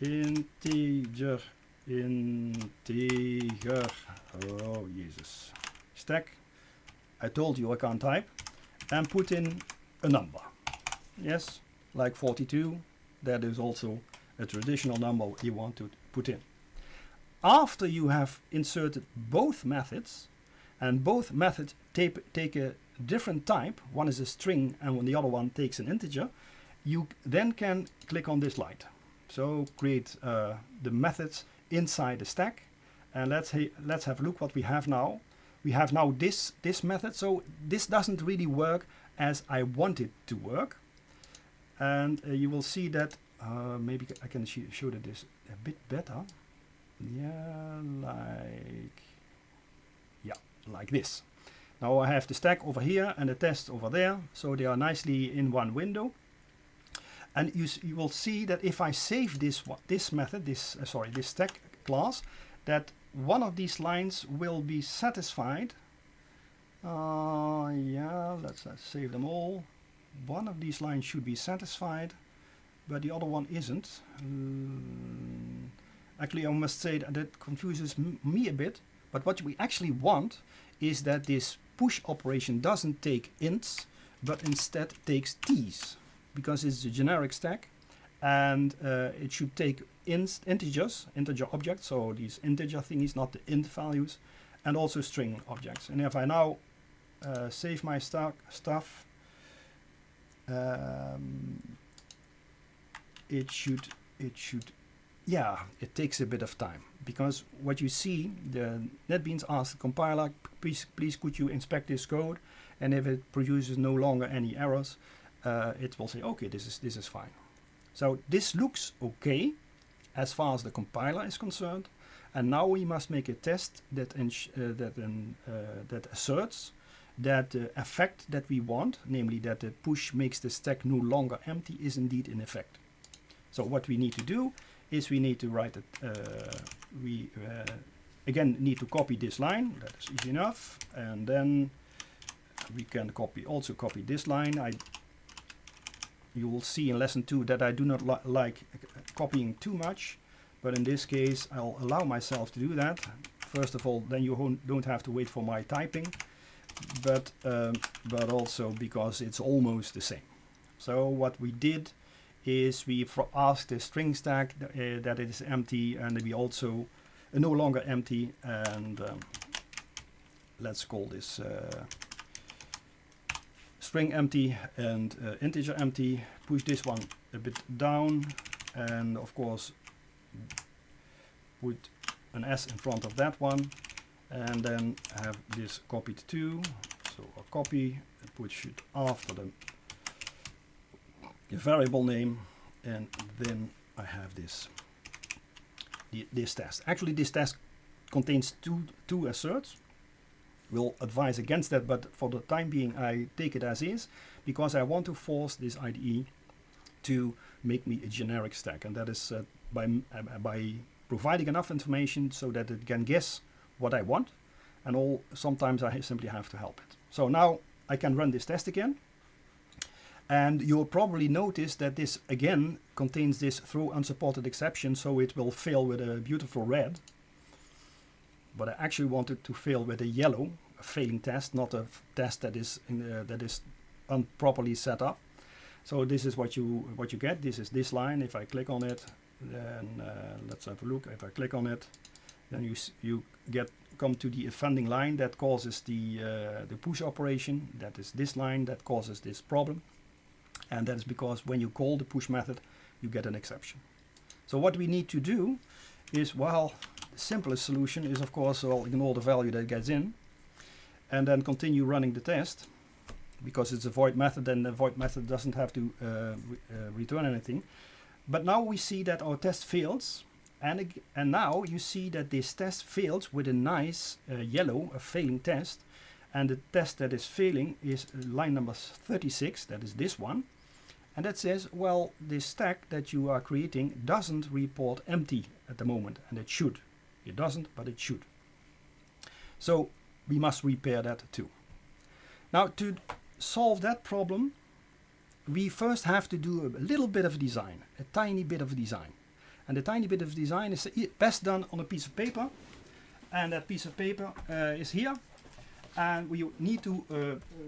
Integer integer oh Jesus stack I told you I can't type and put in a number yes like 42 that is also a traditional number you want to put in after you have inserted both methods and both methods take a different type one is a string and when the other one takes an integer you then can click on this light so create uh, the methods inside the stack. And let's, ha let's have a look what we have now. We have now this, this method. So this doesn't really work as I want it to work. And uh, you will see that, uh, maybe I can sh show that this a bit better. Yeah, like, like this. Now I have the stack over here and the test over there. So they are nicely in one window. And you, you will see that if I save this this method, this uh, sorry, this stack class, that one of these lines will be satisfied. Uh, yeah, let's uh, save them all. One of these lines should be satisfied, but the other one isn't. Um, actually, I must say that, that confuses me a bit. But what we actually want is that this push operation doesn't take ints, but instead takes t's because it's a generic stack and uh, it should take inst integers, integer objects, so these integer thingies, not the int values, and also string objects. And if I now uh, save my st stuff, um, it should, it should, yeah, it takes a bit of time because what you see, the NetBeans asks the compiler, please, please could you inspect this code, and if it produces no longer any errors, uh, it will say, okay, this is, this is fine. So this looks okay as far as the compiler is concerned. And now we must make a test that, uh, that, uh, that asserts that the effect that we want, namely that the push makes the stack no longer empty, is indeed in effect. So what we need to do is we need to write it, uh, we uh, again need to copy this line, that is easy enough, and then we can copy also copy this line. I you will see in lesson 2 that I do not li like copying too much but in this case I'll allow myself to do that first of all then you don't have to wait for my typing but um, but also because it's almost the same so what we did is we ask the string stack uh, that it is empty and we also uh, no longer empty and um, let's call this uh, string empty and uh, integer empty. Push this one a bit down and of course put an s in front of that one and then have this copied too. So a copy push it after the, the variable name and then I have this this test. Actually, this test contains two, two asserts. We'll advise against that, but for the time being, I take it as is because I want to force this IDE to make me a generic stack, and that is uh, by, uh, by providing enough information so that it can guess what I want, and all sometimes I simply have to help it. So now I can run this test again, and you'll probably notice that this again contains this throw unsupported exception, so it will fail with a beautiful red. But I actually wanted to fail with a yellow, a failing test, not a test that is in, uh, that is improperly set up. So this is what you what you get. This is this line. If I click on it, then uh, let's have a look. If I click on it, then you you get come to the offending line that causes the uh, the push operation. That is this line that causes this problem, and that is because when you call the push method, you get an exception. So what we need to do is, well, the simplest solution is of course, well, ignore the value that gets in, and then continue running the test because it's a void method and the void method doesn't have to uh, re uh, return anything. But now we see that our test fails and, and now you see that this test fails with a nice uh, yellow, a failing test. And the test that is failing is line number 36, that is this one. And that says, well, this stack that you are creating doesn't report empty at the moment, and it should. It doesn't, but it should. So we must repair that too. Now to solve that problem, we first have to do a little bit of design, a tiny bit of design. And the tiny bit of design is best done on a piece of paper. And that piece of paper uh, is here. And we need to uh,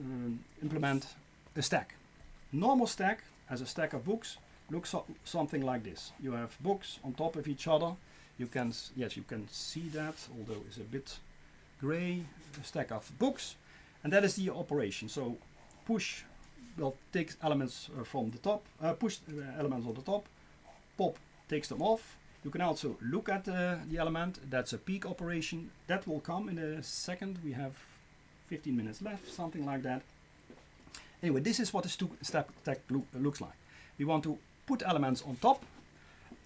implement a stack. Normal stack, as a stack of books, looks so something like this. You have books on top of each other. You can, yes, you can see that, although it's a bit gray, a stack of books. And that is the operation. So push will take elements uh, from the top, uh, push elements on the top, pop takes them off. You can also look at uh, the element, that's a peek operation. That will come in a second, we have 15 minutes left, something like that. Anyway, this is what the step stack lo looks like. We want to put elements on top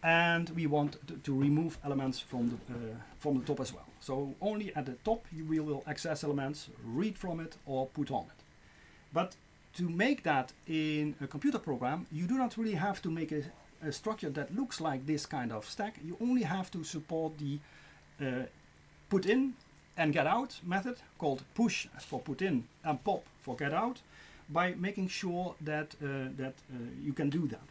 and we want to, to remove elements from the, uh, from the top as well. So only at the top we will access elements, read from it or put on it. But to make that in a computer program, you do not really have to make a, a structure that looks like this kind of stack. You only have to support the uh, put in and get out method called push for put in and pop for get out by making sure that, uh, that uh, you can do that.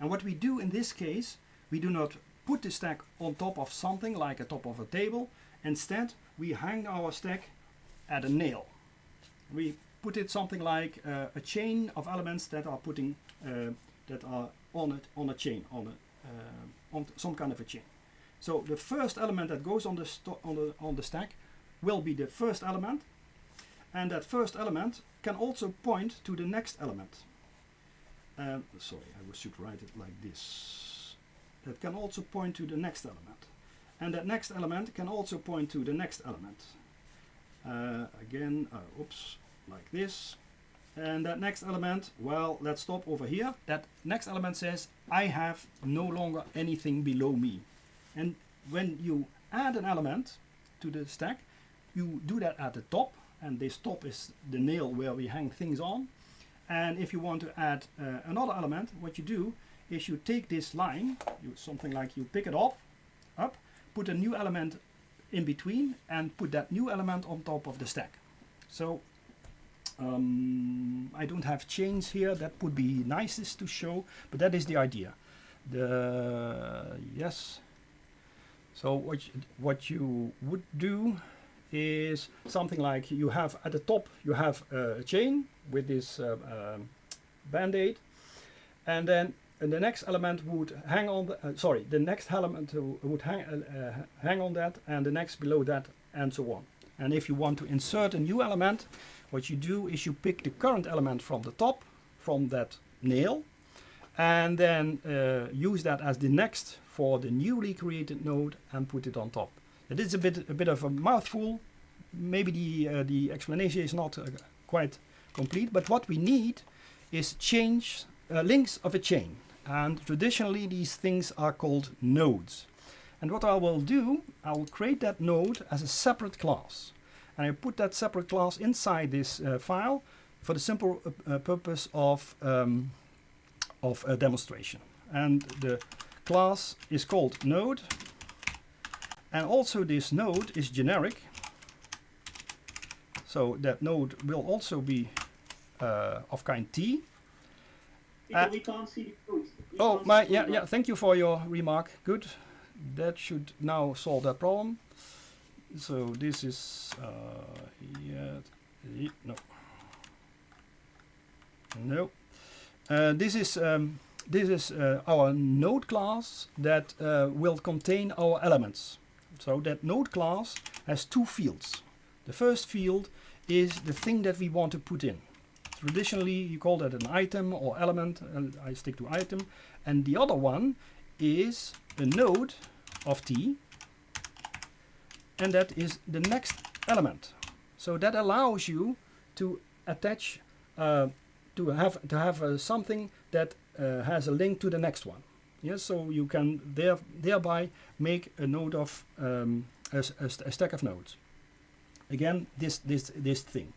And what we do in this case, we do not put the stack on top of something like a top of a table. Instead, we hang our stack at a nail. We put it something like uh, a chain of elements that are putting uh, that are on it on a chain on a uh, on some kind of a chain. So the first element that goes on the on the on the stack will be the first element, and that first element can also point to the next element. Um, sorry, I should write it like this. That can also point to the next element, and that next element can also point to the next element. Uh, again, uh, oops, like this. And that next element, well, let's stop over here. That next element says, I have no longer anything below me. And when you add an element to the stack, you do that at the top. And this top is the nail where we hang things on. And if you want to add uh, another element, what you do is you take this line, you, something like you pick it up, up, put a new element in between, and put that new element on top of the stack. So um, I don't have chains here, that would be nicest to show, but that is the idea. The Yes. So what you, what you would do is something like you have at the top you have a chain with this uh, um, band-aid and then and the next element would hang on the, uh, sorry the next element would hang, uh, uh, hang on that and the next below that and so on and if you want to insert a new element what you do is you pick the current element from the top, from that nail, and then uh, use that as the next for the newly created node and put it on top. It is a bit a bit of a mouthful. Maybe the uh, the explanation is not uh, quite complete, but what we need is change uh, links of a chain. And traditionally, these things are called nodes. And what I will do, I will create that node as a separate class. And I put that separate class inside this uh, file for the simple uh, uh purpose of, um, of a demonstration. And the class is called node. And also this node is generic. So that node will also be uh, of kind T. Uh, we can't see the code. oh, my, yeah, yeah, thank you for your remark. Good. That should now solve that problem. So this is, uh, yeah, no. No. Uh, this is um, this is uh, our node class that uh, will contain our elements. So that node class has two fields. The first field is the thing that we want to put in. Traditionally, you call that an item or element, and I stick to item. And the other one is a node of t, and that is the next element. So that allows you to attach, uh, to have to have uh, something that uh, has a link to the next one. Yes, so you can there thereby make a node of um, a, a, a stack of nodes. Again, this this this thing,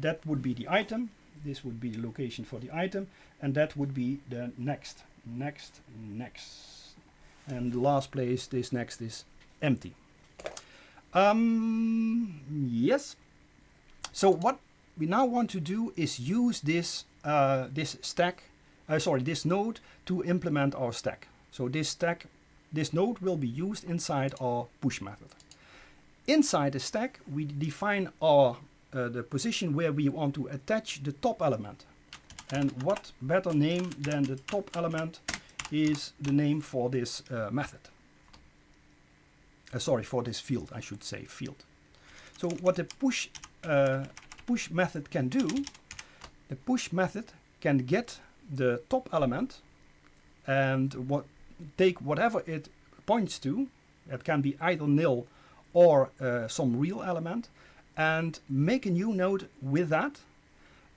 that would be the item, this would be the location for the item. And that would be the next next next. And the last place this next is empty. Um, yes. So what we now want to do is use this uh, this stack uh, sorry this node to implement our stack so this stack this node will be used inside our push method inside the stack we define our uh, the position where we want to attach the top element. And what better name than the top element is the name for this uh, method. Uh, sorry, for this field, I should say field. So what the push, uh, push method can do, the push method can get the top element and what take whatever it points to, it can be either nil or uh, some real element, and make a new node with that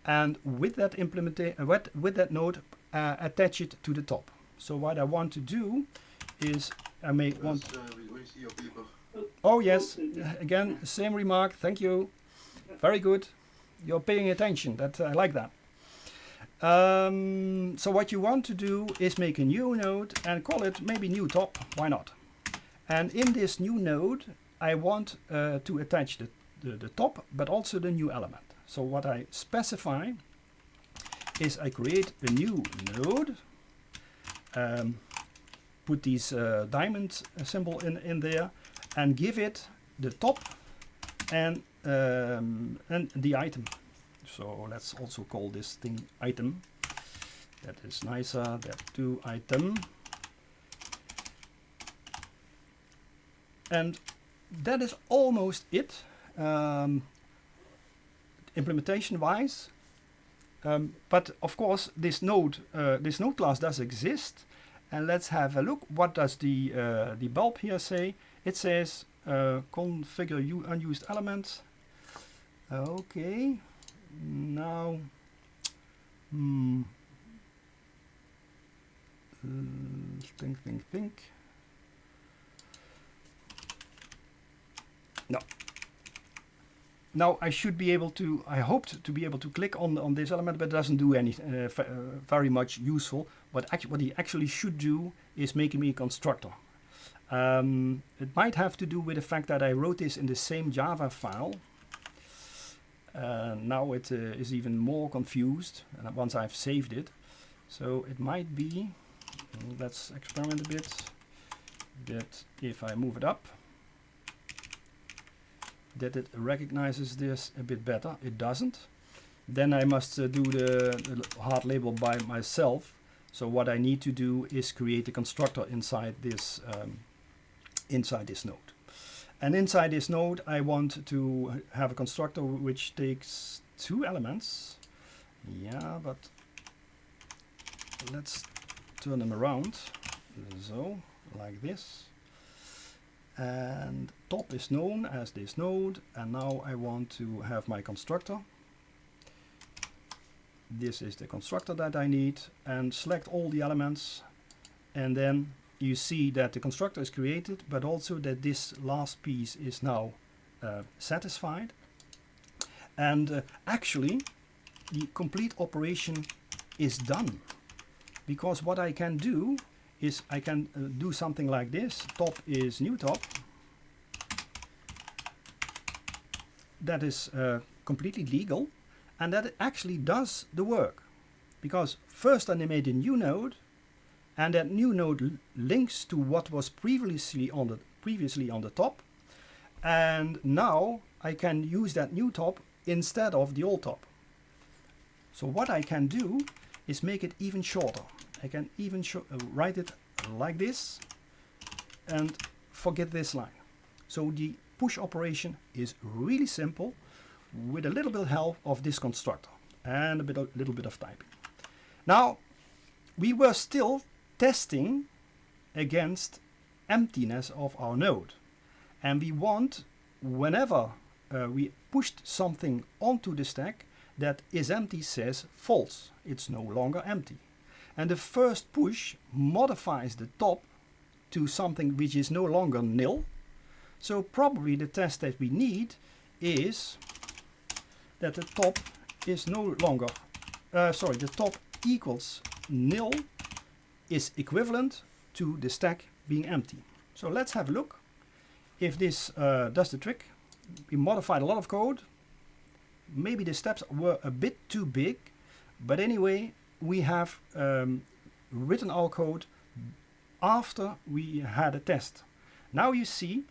and with that implementation uh, with, with that node uh, attach it to the top. So what I want to do is I may yes, want uh, oh yes. Again same remark. Thank you. Very good. You're paying attention. That I like that um, so what you want to do is make a new node and call it maybe new top why not and in this new node I want uh, to attach the the, the top, but also the new element. So what I specify is I create a new node, um, put these uh, diamond symbol in, in there, and give it the top and, um, and the item. So let's also call this thing item. That is nicer, that to item. And that is almost it um, implementation wise. Um, but of course, this node, uh, this node class does exist. And let's have a look. What does the uh, the bulb here say? It says uh, configure unused elements. Okay. Now, hmm. Uh, think, think, think. No, now I should be able to, I hoped to be able to click on, on this element, but it doesn't do any uh, uh, very much useful. What, actually what he actually should do is make me a constructor. Um, it might have to do with the fact that I wrote this in the same Java file. Uh, now it uh, is even more confused and once I've saved it. So it might be, let's experiment a bit, that if I move it up, that it recognizes this a bit better. It doesn't. Then I must uh, do the, the, hard label by myself. So what I need to do is create a constructor inside this um, inside this node. And inside this node, I want to have a constructor which takes two elements. Yeah, but let's turn them around. So, like this. And top is known as this node. And now I want to have my constructor. This is the constructor that I need. And select all the elements. And then you see that the constructor is created, but also that this last piece is now uh, satisfied. And uh, actually, the complete operation is done. Because what I can do is I can uh, do something like this. Top is new top. That is uh, completely legal and that actually does the work. Because first I made a new node and that new node links to what was previously on the previously on the top and now I can use that new top instead of the old top. So what I can do is make it even shorter. I can even uh, write it like this and forget this line. So the push operation is really simple with a little bit of help of this constructor and a bit of, little bit of typing. Now we were still testing against emptiness of our node. And we want whenever uh, we pushed something onto the stack that is empty says false. It's no longer empty. And the first push modifies the top to something which is no longer nil. So probably the test that we need is that the top is no longer uh, sorry the top equals nil is equivalent to the stack being empty. So let's have a look. If this uh, does the trick we modified a lot of code. Maybe the steps were a bit too big but anyway we have um, written our code after we had a test. Now you see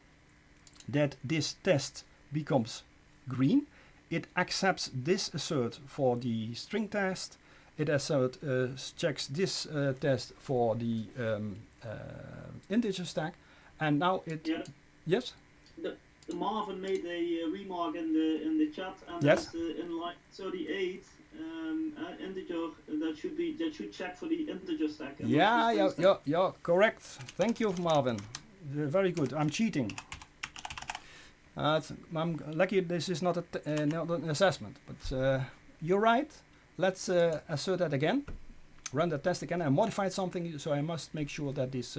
that this test becomes green. It accepts this assert for the string test it assert uh, checks this uh, test for the um, uh, integer stack and now it yeah. yes the Marvin made a uh, remark in the in the chat, and yes. uh, in line 38, um, uh, integer that should be that should check for the integer stack. Yeah, yeah, yeah, yeah, correct. Thank you, Marvin. very good. I'm cheating. Uh, I'm lucky this is not, a uh, not an assessment, but uh, you're right. Let's uh, assert that again. Run the test again. I modified something, so I must make sure that this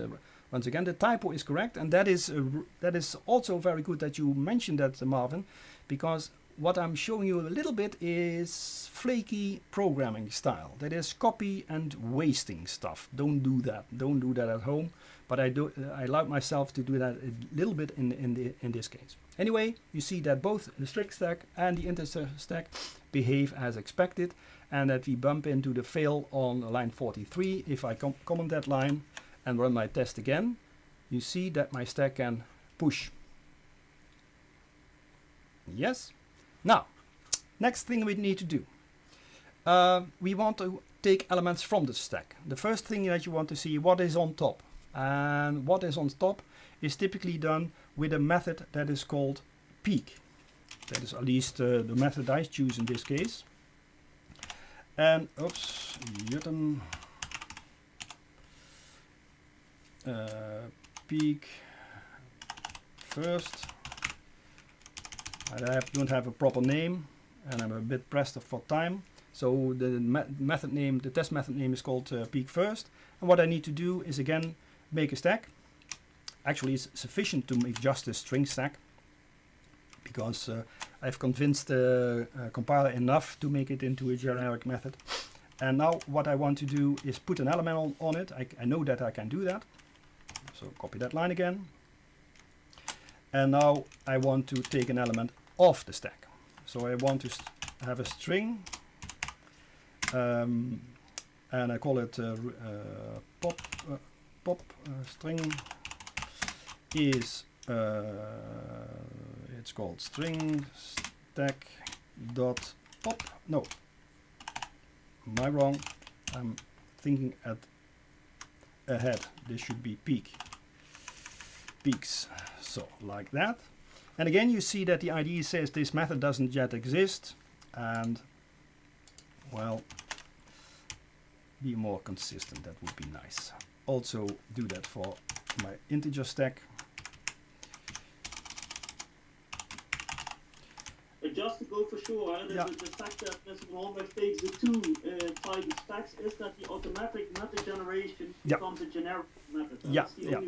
once again, the typo is correct, and that is uh, that is also very good that you mentioned that, uh, Marvin, because what I'm showing you a little bit is flaky programming style. That is copy and wasting stuff. Don't do that. Don't do that at home. But I do. Uh, I allow myself to do that a little bit in in the in this case. Anyway, you see that both the strict stack and the integer stack behave as expected, and that we bump into the fail on line 43. If I com comment that line, and run my test again, you see that my stack can push. Yes. Now, next thing we need to do. Uh, we want to take elements from the stack. The first thing that you want to see what is on top. And what is on top is typically done with a method that is called peek. That is at least uh, the method I choose in this case. And, oops, Jutten uh, peek first. I have, don't have a proper name and I'm a bit pressed for time. So the method name, the test method name is called uh, peek first. And what I need to do is again make a stack. Actually, it's sufficient to make just a string stack because uh, I've convinced the uh, compiler enough to make it into a generic method. And now what I want to do is put an element on, on it. I, I know that I can do that. So copy that line again. And now I want to take an element off the stack. So I want to have a string um, and I call it uh, uh, pop uh, pop uh, string is uh, it's called string stack dot pop no I wrong I'm thinking at ahead this should be peek peeks. So like that. And again, you see that the IDE says this method doesn't yet exist. And well, be more consistent. That would be nice. Also do that for my integer stack. Just to go know for sure uh, yeah. the, the, fact that Mr. Hombergh takes the two uh, type of stacks is that the automatic method generation yeah. becomes a generic method. yeah, yeah.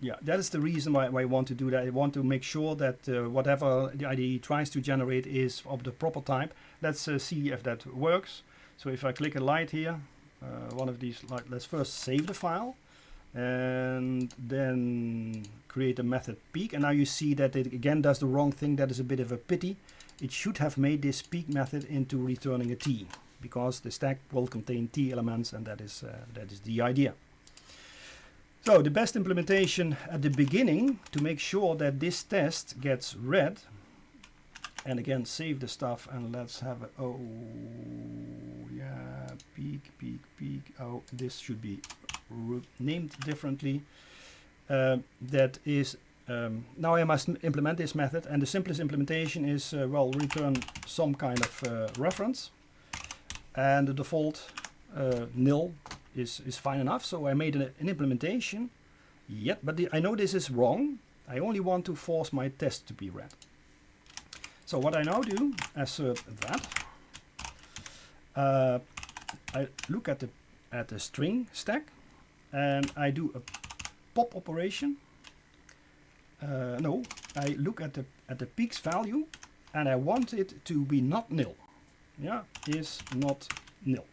yeah, that is the reason why, why I want to do that. I want to make sure that uh, whatever the IDE tries to generate is of the proper type. Let's uh, see if that works. So if I click a light here, uh, one of these, light, let's first save the file and then create a method peek and now you see that it again does the wrong thing that is a bit of a pity it should have made this peek method into returning a t because the stack will contain t elements and that is uh, that is the idea. So the best implementation at the beginning to make sure that this test gets read and again save the stuff and let's have a oh yeah peek peek peek oh this should be named differently. Uh, that is um, now I must implement this method and the simplest implementation is uh, well return some kind of uh, reference. And the default uh, nil is, is fine enough. So I made an, an implementation. Yet but the, I know this is wrong. I only want to force my test to be read. So what I now do assert that uh, I look at the at the string stack and I do a pop operation. Uh, no, I look at the at the peaks value and I want it to be not nil. Yeah, is not nil.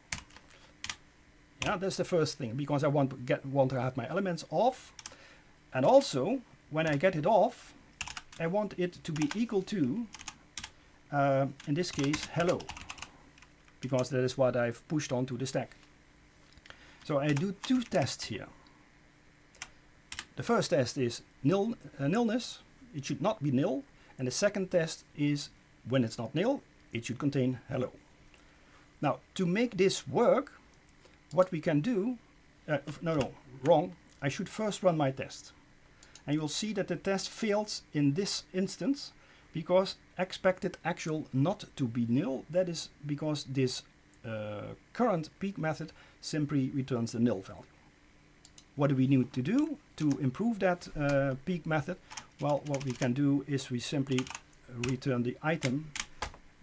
Yeah, that's the first thing because I want to get want to have my elements off, and also when I get it off, I want it to be equal to, uh, in this case, hello, because that is what I've pushed onto the stack. So I do two tests here. The first test is nil, uh, nilness, it should not be nil. And the second test is when it's not nil, it should contain hello. Now, to make this work, what we can do, uh, no, no, wrong. I should first run my test. And you will see that the test fails in this instance because expected actual not to be nil. That is because this uh, current peak method simply returns the nil value. What do we need to do to improve that uh, peek method? Well, what we can do is we simply return the item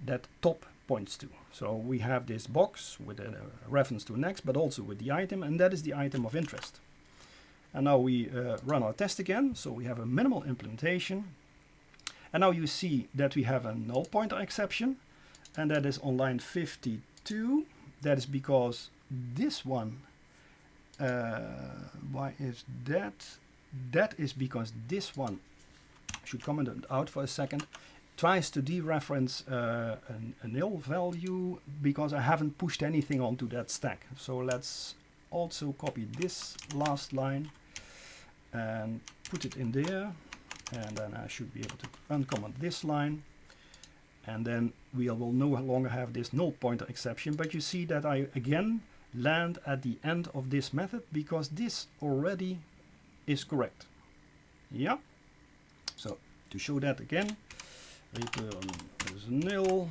that top points to. So we have this box with a reference to next, but also with the item, and that is the item of interest. And now we uh, run our test again. So we have a minimal implementation. And now you see that we have a null pointer exception, and that is on line 52. That is because this one why is that? That is because this one should comment out for a second. Tries to dereference uh, an, a nil value because I haven't pushed anything onto that stack. So let's also copy this last line and put it in there. And then I should be able to uncomment this line. And then we will no longer have this null pointer exception. But you see that I again land at the end of this method because this already is correct. Yeah. So to show that again, return is nil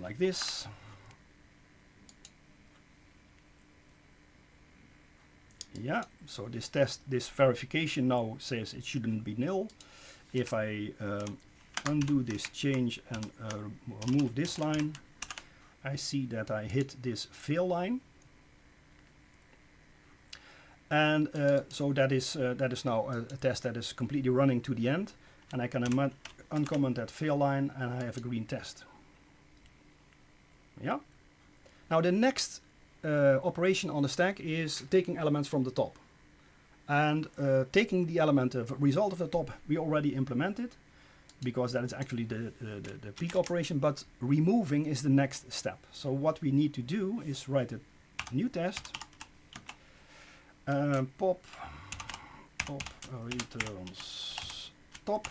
like this. Yeah, so this test, this verification now says it shouldn't be nil. If I um, undo this change and uh, remove this line, I see that I hit this fail line. And uh, so that is uh, that is now a, a, test that is completely running to the end. And I can uncomment that fail line and I have a green test. Yeah. Now the next uh, operation on the stack is taking elements from the top. And uh, taking the element of result of the top we already implemented because that is actually the, the, the, peek operation, but removing is the next step. So what we need to do is write a new test, uh, pop, pop returns top,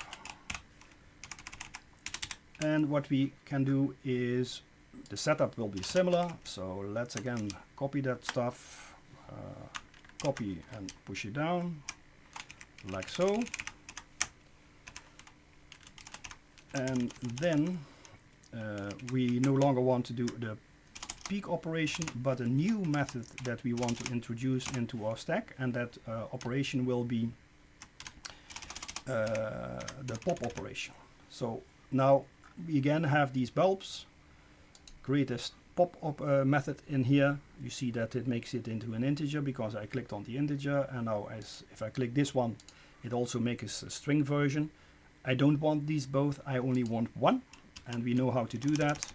and what we can do is the setup will be similar, so let's again copy that stuff, uh, copy and push it down, like so. And then uh, we no longer want to do the peek operation but a new method that we want to introduce into our stack and that uh, operation will be uh, the pop operation. So now we again have these bulbs create a pop-up uh, method in here. You see that it makes it into an integer because I clicked on the integer and now as if I click this one it also makes a string version I don't want these both I only want one. And we know how to do that.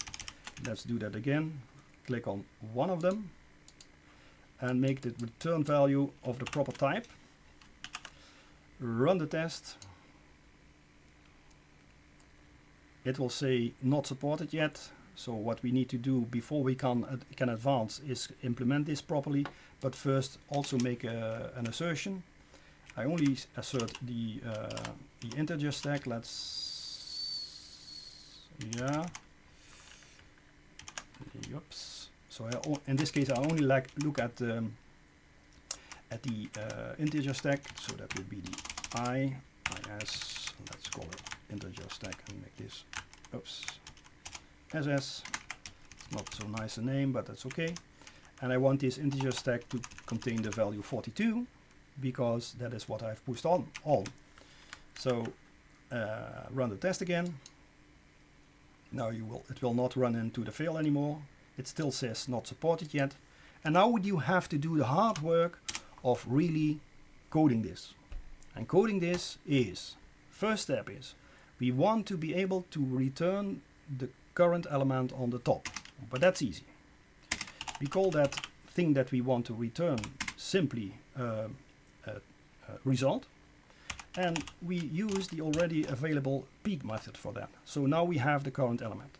Let's do that again. Click on one of them. And make the return value of the proper type. Run the test. It will say not supported yet. So what we need to do before we can uh, can advance is implement this properly. But first also make a, an assertion. I only assert the uh, the integer stack let's yeah Oops. So I, in this case, I only like look at um, at the uh, integer stack. So that would be the i is. Let's call it integer stack and make this. Oops. ss. It's not so nice a name, but that's okay. And I want this integer stack to contain the value 42 because that is what I've pushed on all. So uh, run the test again. Now you will it will not run into the fail anymore. It still says not supported yet. And now you have to do the hard work of really coding this. And coding this is, first step is, we want to be able to return the current element on the top. But that's easy. We call that thing that we want to return simply uh, a, a result and we use the already available peek method for that. So now we have the current element.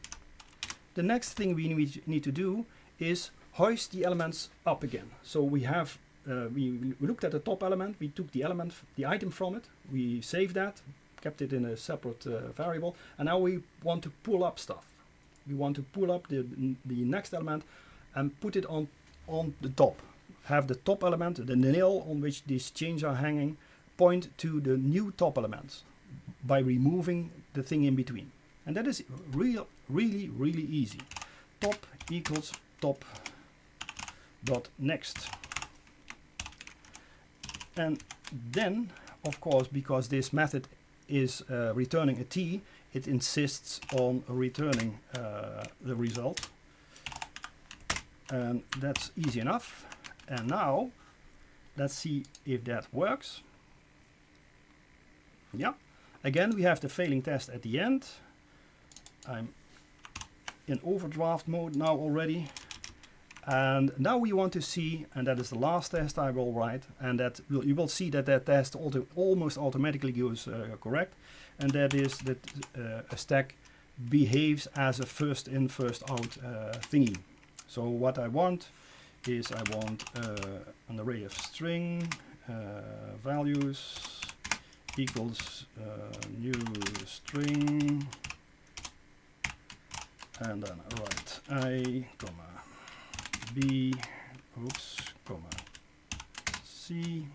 The next thing we need to do is hoist the elements up again. So we have uh, we looked at the top element, we took the element, the item from it, we saved that, kept it in a separate uh, variable, and now we want to pull up stuff. We want to pull up the, the next element and put it on, on the top. Have the top element, the nail on which these chains are hanging, point to the new top elements by removing the thing in between. And that is real, really, really easy. Top equals top dot next. And then, of course, because this method is uh, returning a t, it insists on returning uh, the result. And that's easy enough. And now, let's see if that works. Yeah. Again, we have the failing test at the end. I'm in overdraft mode now already. And now we want to see, and that is the last test I will write, and that will, you will see that that test auto, almost automatically goes uh, correct, and that is that uh, a stack behaves as a first in, first out uh, thingy. So what I want is I want uh, an array of string uh, values equals uh, new string. And then write i comma b oops comma c.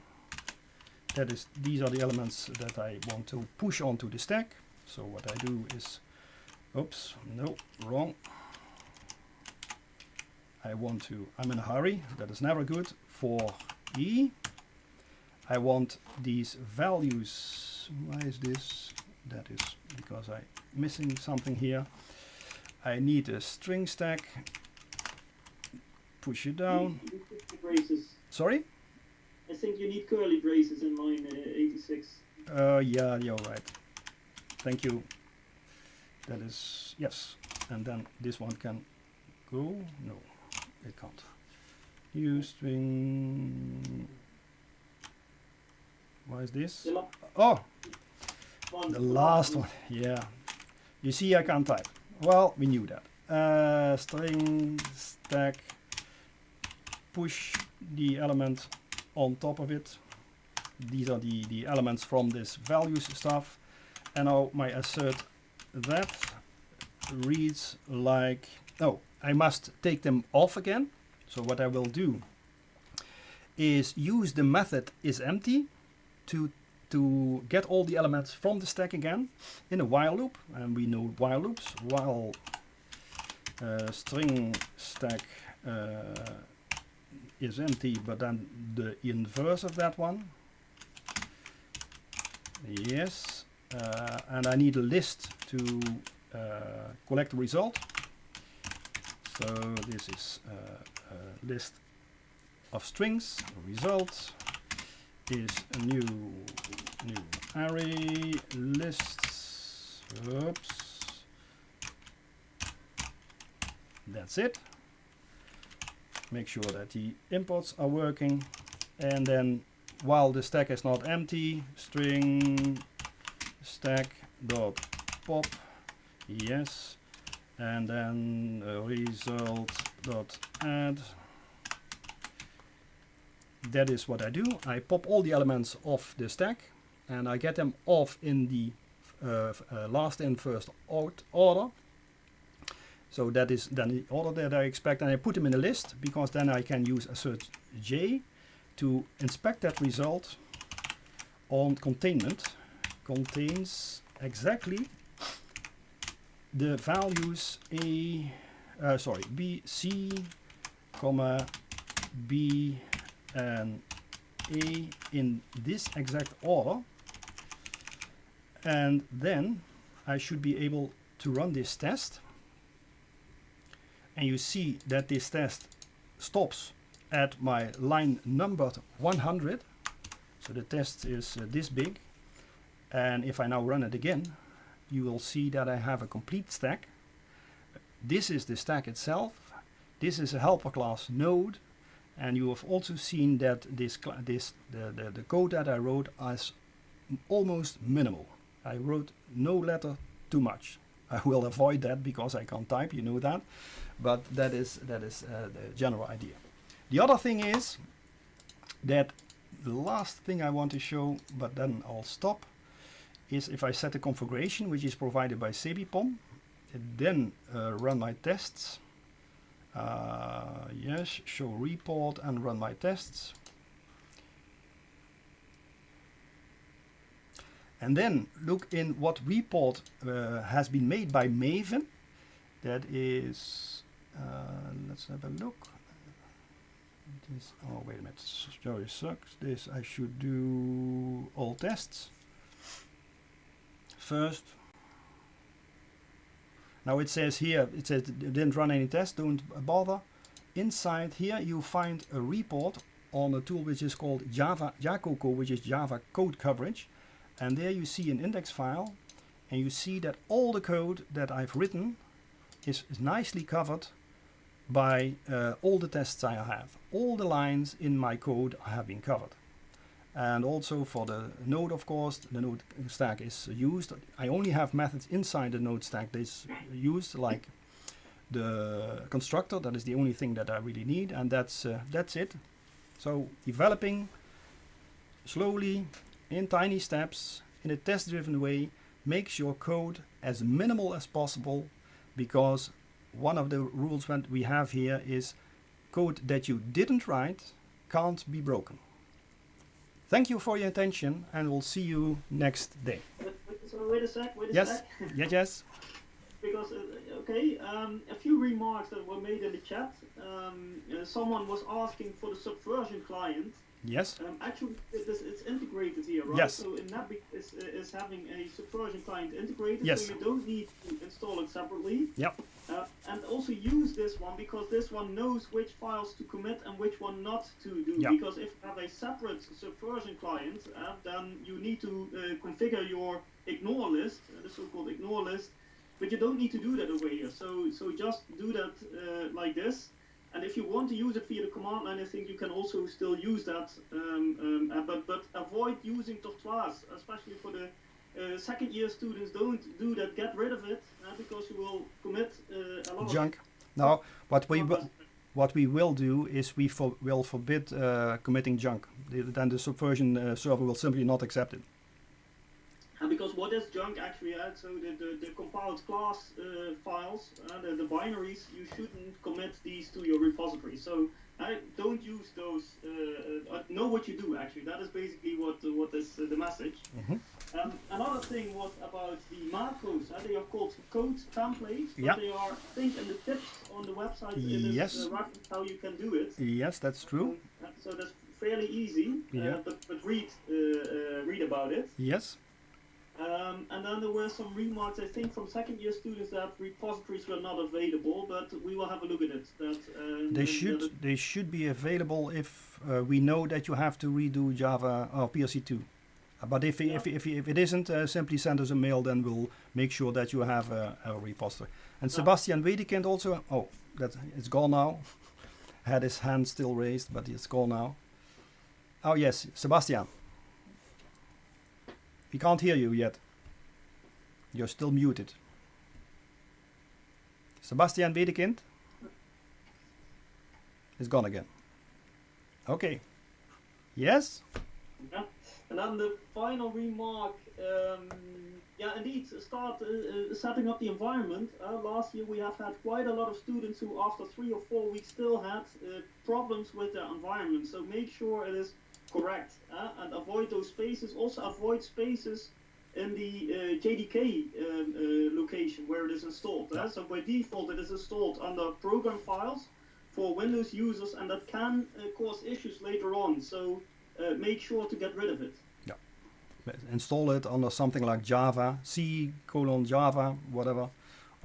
That is these are the elements that I want to push onto the stack. So what I do is oops no wrong. I want to I'm in a hurry. That is never good. For e I want these values. Why is this? That is because I'm missing something here. I need a string stack. Push it down. Braces. Sorry? I think you need curly braces in mine uh, 86. Uh, yeah, you're right. Thank you. That is, yes. And then this one can go. No, it can't. Use string why is this? Oh, the last one. Yeah. You see, I can't type. Well, we knew that. Uh, string stack push the element on top of it. These are the, the elements from this values stuff. And now my assert that reads like, oh, I must take them off again. So what I will do is use the method is empty to to get all the elements from the stack again in a while loop and we know while loops while uh, string stack uh, is empty but then the inverse of that one yes uh, and I need a list to uh, collect the result. So this is uh, a list of strings. Result is a new new array lists. Oops. That's it. Make sure that the imports are working and then while the stack is not empty string stack dot pop yes and then result dot add that is what I do. I pop all the elements off the stack and I get them off in the uh, uh, last in first out order. So that is then the order that I expect and I put them in a list because then I can use assert j to inspect that result on containment. Contains exactly the values a uh, sorry b c comma b and a in this exact order. And then I should be able to run this test. And you see that this test stops at my line numbered 100 so the test is uh, this big. And if I now run it again you will see that I have a complete stack. This is the stack itself. This is a helper class node and you have also seen that this this the, the, the code that I wrote is almost minimal. I wrote no letter too much. I will avoid that because I can't type you know that. But that is that is uh, the general idea. The other thing is that the last thing I want to show, but then I'll stop, is if I set a configuration which is provided by sebipom, then uh, run my tests. Uh, yes, show report and run my tests. And then look in what report uh, has been made by Maven. That is, uh, let's have a look this oh wait a minute story sucks this I should do all tests first now it says here it says didn't run any tests don't bother inside here you find a report on a tool which is called Java Jacoco which is Java code coverage and there you see an index file and you see that all the code that I've written is, is nicely covered by uh, all the tests I have. All the lines in my code have been covered. And also for the node, of course, the node stack is used. I only have methods inside the node stack that is used, like the constructor. That is the only thing that I really need, and that's uh, that's it. So developing slowly in tiny steps in a test-driven way makes your code as minimal as possible because one of the rules that we have here is code that you didn't write can't be broken. Thank you for your attention and we'll see you next day. So wait a sec, wait a yes. sec. yes, yes. Because, uh, okay, um, a few remarks that were made in the chat. Um, uh, someone was asking for the subversion client Yes. Um, actually, it is, it's integrated here, right? Yes. So NetBeans is, is having a subversion client integrated, yes. so you don't need to install it separately. Yep. Uh, and also use this one because this one knows which files to commit and which one not to do. Yep. Because if you have a separate subversion client, uh, then you need to uh, configure your ignore list, uh, the so-called ignore list, but you don't need to do that over here. So, so just do that uh, like this and if you want to use it via the command line, I think you can also still use that. Um, um, uh, but but avoid using Tortoise, especially for the uh, second year students. Don't do that. Get rid of it uh, because you will commit uh, a lot junk. Now, what we will what we will do is we for, will forbid uh, committing junk. The, then the subversion uh, server will simply not accept it. And because what is junk actually? Uh, so the, the, the compiled class uh, files, uh, the, the binaries, you shouldn't commit these to your repository. So uh, don't use those. Uh, uh, know what you do actually. That is basically what what is the message. Mm-hmm. Um, another thing was about the macros. they are called code templates. Yeah. They are, I think, in the tips on the website. Yes. Is uh, how you can do it. Yes, that's true. So that's fairly easy. Yeah. but but read read about it. Yes. Um, and then there were some remarks, I think, from second year students that repositories were not available, but we will have a look at it. That uh, they should that they should be available if uh, we know that you have to redo Java or PLC2. Uh, but if, yeah. if, if, if it isn't, uh, simply send us a mail, then we'll make sure that you have a, a repository. And yeah. Sebastian Wedekind also, oh, that it's gone now. Had his hand still raised, but it's gone now. Oh yes, Sebastian. We can't hear you yet. You're still muted. Sebastian Wedekind is gone again. Okay. Yes? Yeah. And then the final remark, um, yeah, indeed, start uh, uh, setting up the environment. Uh, last year we have had quite a lot of students who, after three or four weeks, still had uh, problems with their environment. So make sure it is correct uh, and avoid those spaces. Also avoid spaces in the uh, JDK um, uh, location where it is installed. Yeah. So by default it is installed under program files for Windows users and that can uh, cause issues later on. So uh, make sure to get rid of it. Yeah. Install it under something like Java, C colon Java, whatever,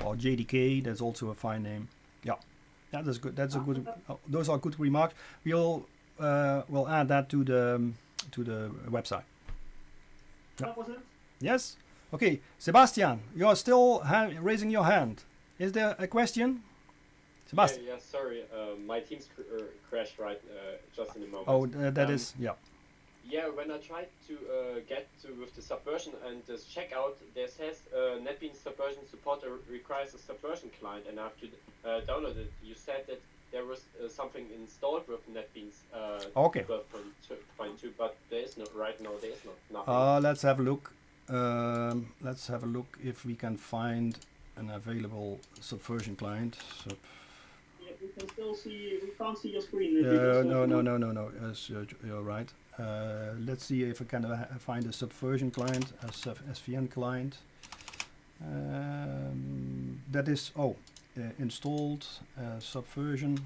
or JDK, that's also a fine name. Yeah. That is good. That's a good. Uh, those are good remarks. We'll uh, we'll add that to the um, to the website. That was it. Yes. Okay, Sebastian, you are still raising your hand. Is there a question? Sebastian. Yeah, yeah sorry, uh, my Teams cr uh, crashed right uh, just in a moment. Oh, uh, that um, is yeah. Yeah, when I tried to uh, get to with the subversion and this checkout, there says uh, NetBeans Subversion support requires a subversion client, and after have to download it. You said that there was something installed with NetBeans okay. 12.2, but there is no right now. There is not nothing. let's have a look. Um, let's have a look if we can find an available subversion client. Sub yeah, we can still see, we can't see your screen. Uh, no, no, no, no, no, yes, you're, you're right. Uh, let's see if I can uh, find a subversion client, a SVN client. Um, that is, oh, uh, installed uh, subversion.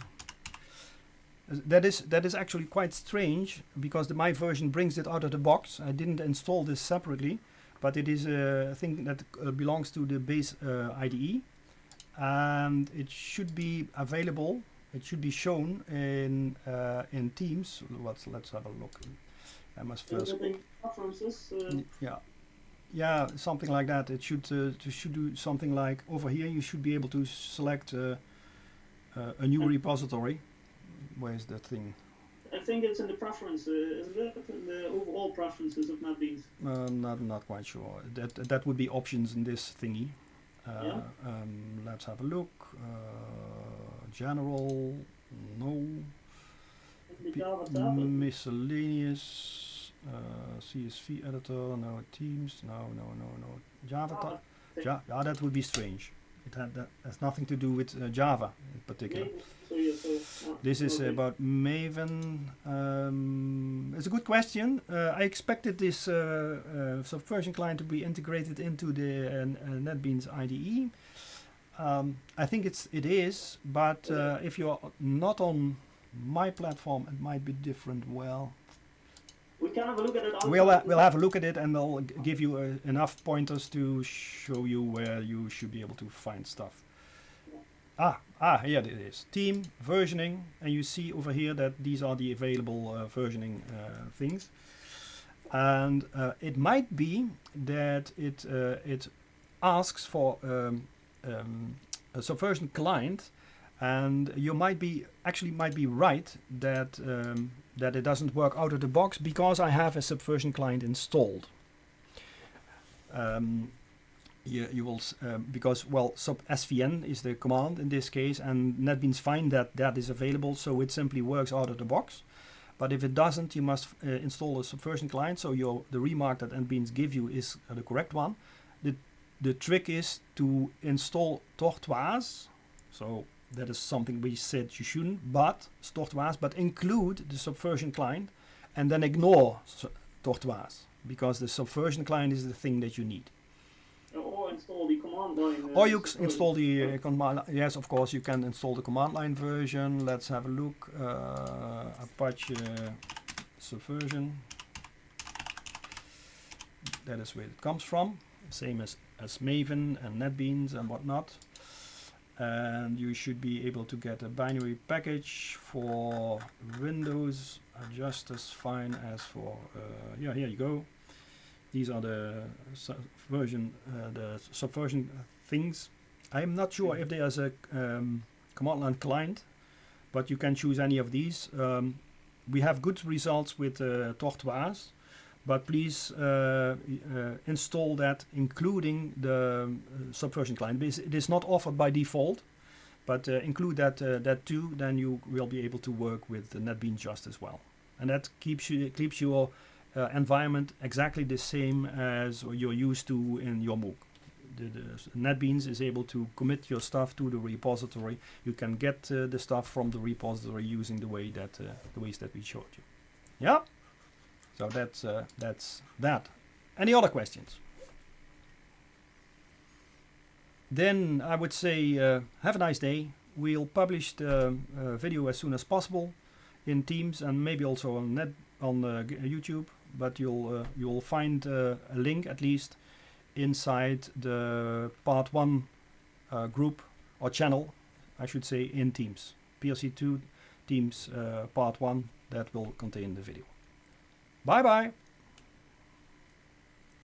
That is that is actually quite strange because the, my version brings it out of the box. I didn't install this separately but it is a thing that uh, belongs to the base uh, IDE and it should be available it should be shown in uh, in Teams let's let's have a look I must first yeah yeah something like that it should uh, to should do something like over here you should be able to select uh, uh, a new repository where's that thing I think it's in the preferences, isn't it? In the overall preferences of NetBeans. Uh, not, not quite sure. That that would be options in this thingy. Uh, yeah. Um, let's have a look. Uh, general, no. miscellaneous, uh, CSV editor, no Teams, no, no, no, no. Java. Java ja, yeah, that would be strange. It had that has nothing to do with uh, Java in particular. This is about Maven. Um, it's a good question. Uh, I expected this uh, uh, subversion client to be integrated into the uh, uh, NetBeans IDE. Um, I think it's it is, but uh, if you're not on my platform, it might be different. Well, we can have a look at it. We'll we'll have a look at it, and we'll give you enough pointers to show you where you should be able to find stuff. Ah, ah, here it is. Team, versioning, and you see over here that these are the available uh, versioning uh, things. And uh, it might be that it uh, it asks for um, um, a subversion client, and you might be actually might be right that um, that it doesn't work out of the box because I have a subversion client installed. Um, you, you will um, because well sub svn is the command in this case and netbeans find that that is available so it simply works out of the box but if it doesn't you must uh, install a subversion client so your the remark that netbeans give you is uh, the correct one the the trick is to install tortoise so that is something we said you shouldn't but tortoise but include the subversion client and then ignore tortoise because the subversion client is the thing that you need or install the command line. Uh, or you install the uh, command. Yes, of course, you can install the command line version. Let's have a look. Uh, Apache Subversion. that is where it comes from. Same as, as Maven and NetBeans and whatnot. And you should be able to get a binary package for Windows just as fine as for, uh, yeah, here you go. These are the version, uh, the subversion things. I'm not sure if there's a um, command line client, but you can choose any of these. Um, we have good results with uh, Tortoise, but please uh, uh, install that including the uh, subversion client. It is not offered by default, but uh, include that uh, that too. Then you will be able to work with NetBeans just as well, and that keeps you keeps your environment exactly the same as you're used to in your MOOC the, the, NetBeans is able to commit your stuff to the repository. You can get uh, the stuff from the repository using the way that uh, the ways that we showed you. Yeah. So that's uh, that's that. Any other questions? Then I would say uh, have a nice day. We'll publish the uh, video as soon as possible in Teams and maybe also on net on uh, YouTube. But you'll you'll find a link at least inside the part one uh, group or channel, I should say, in Teams. PLC2 Teams uh, part one that will contain the video. Bye bye.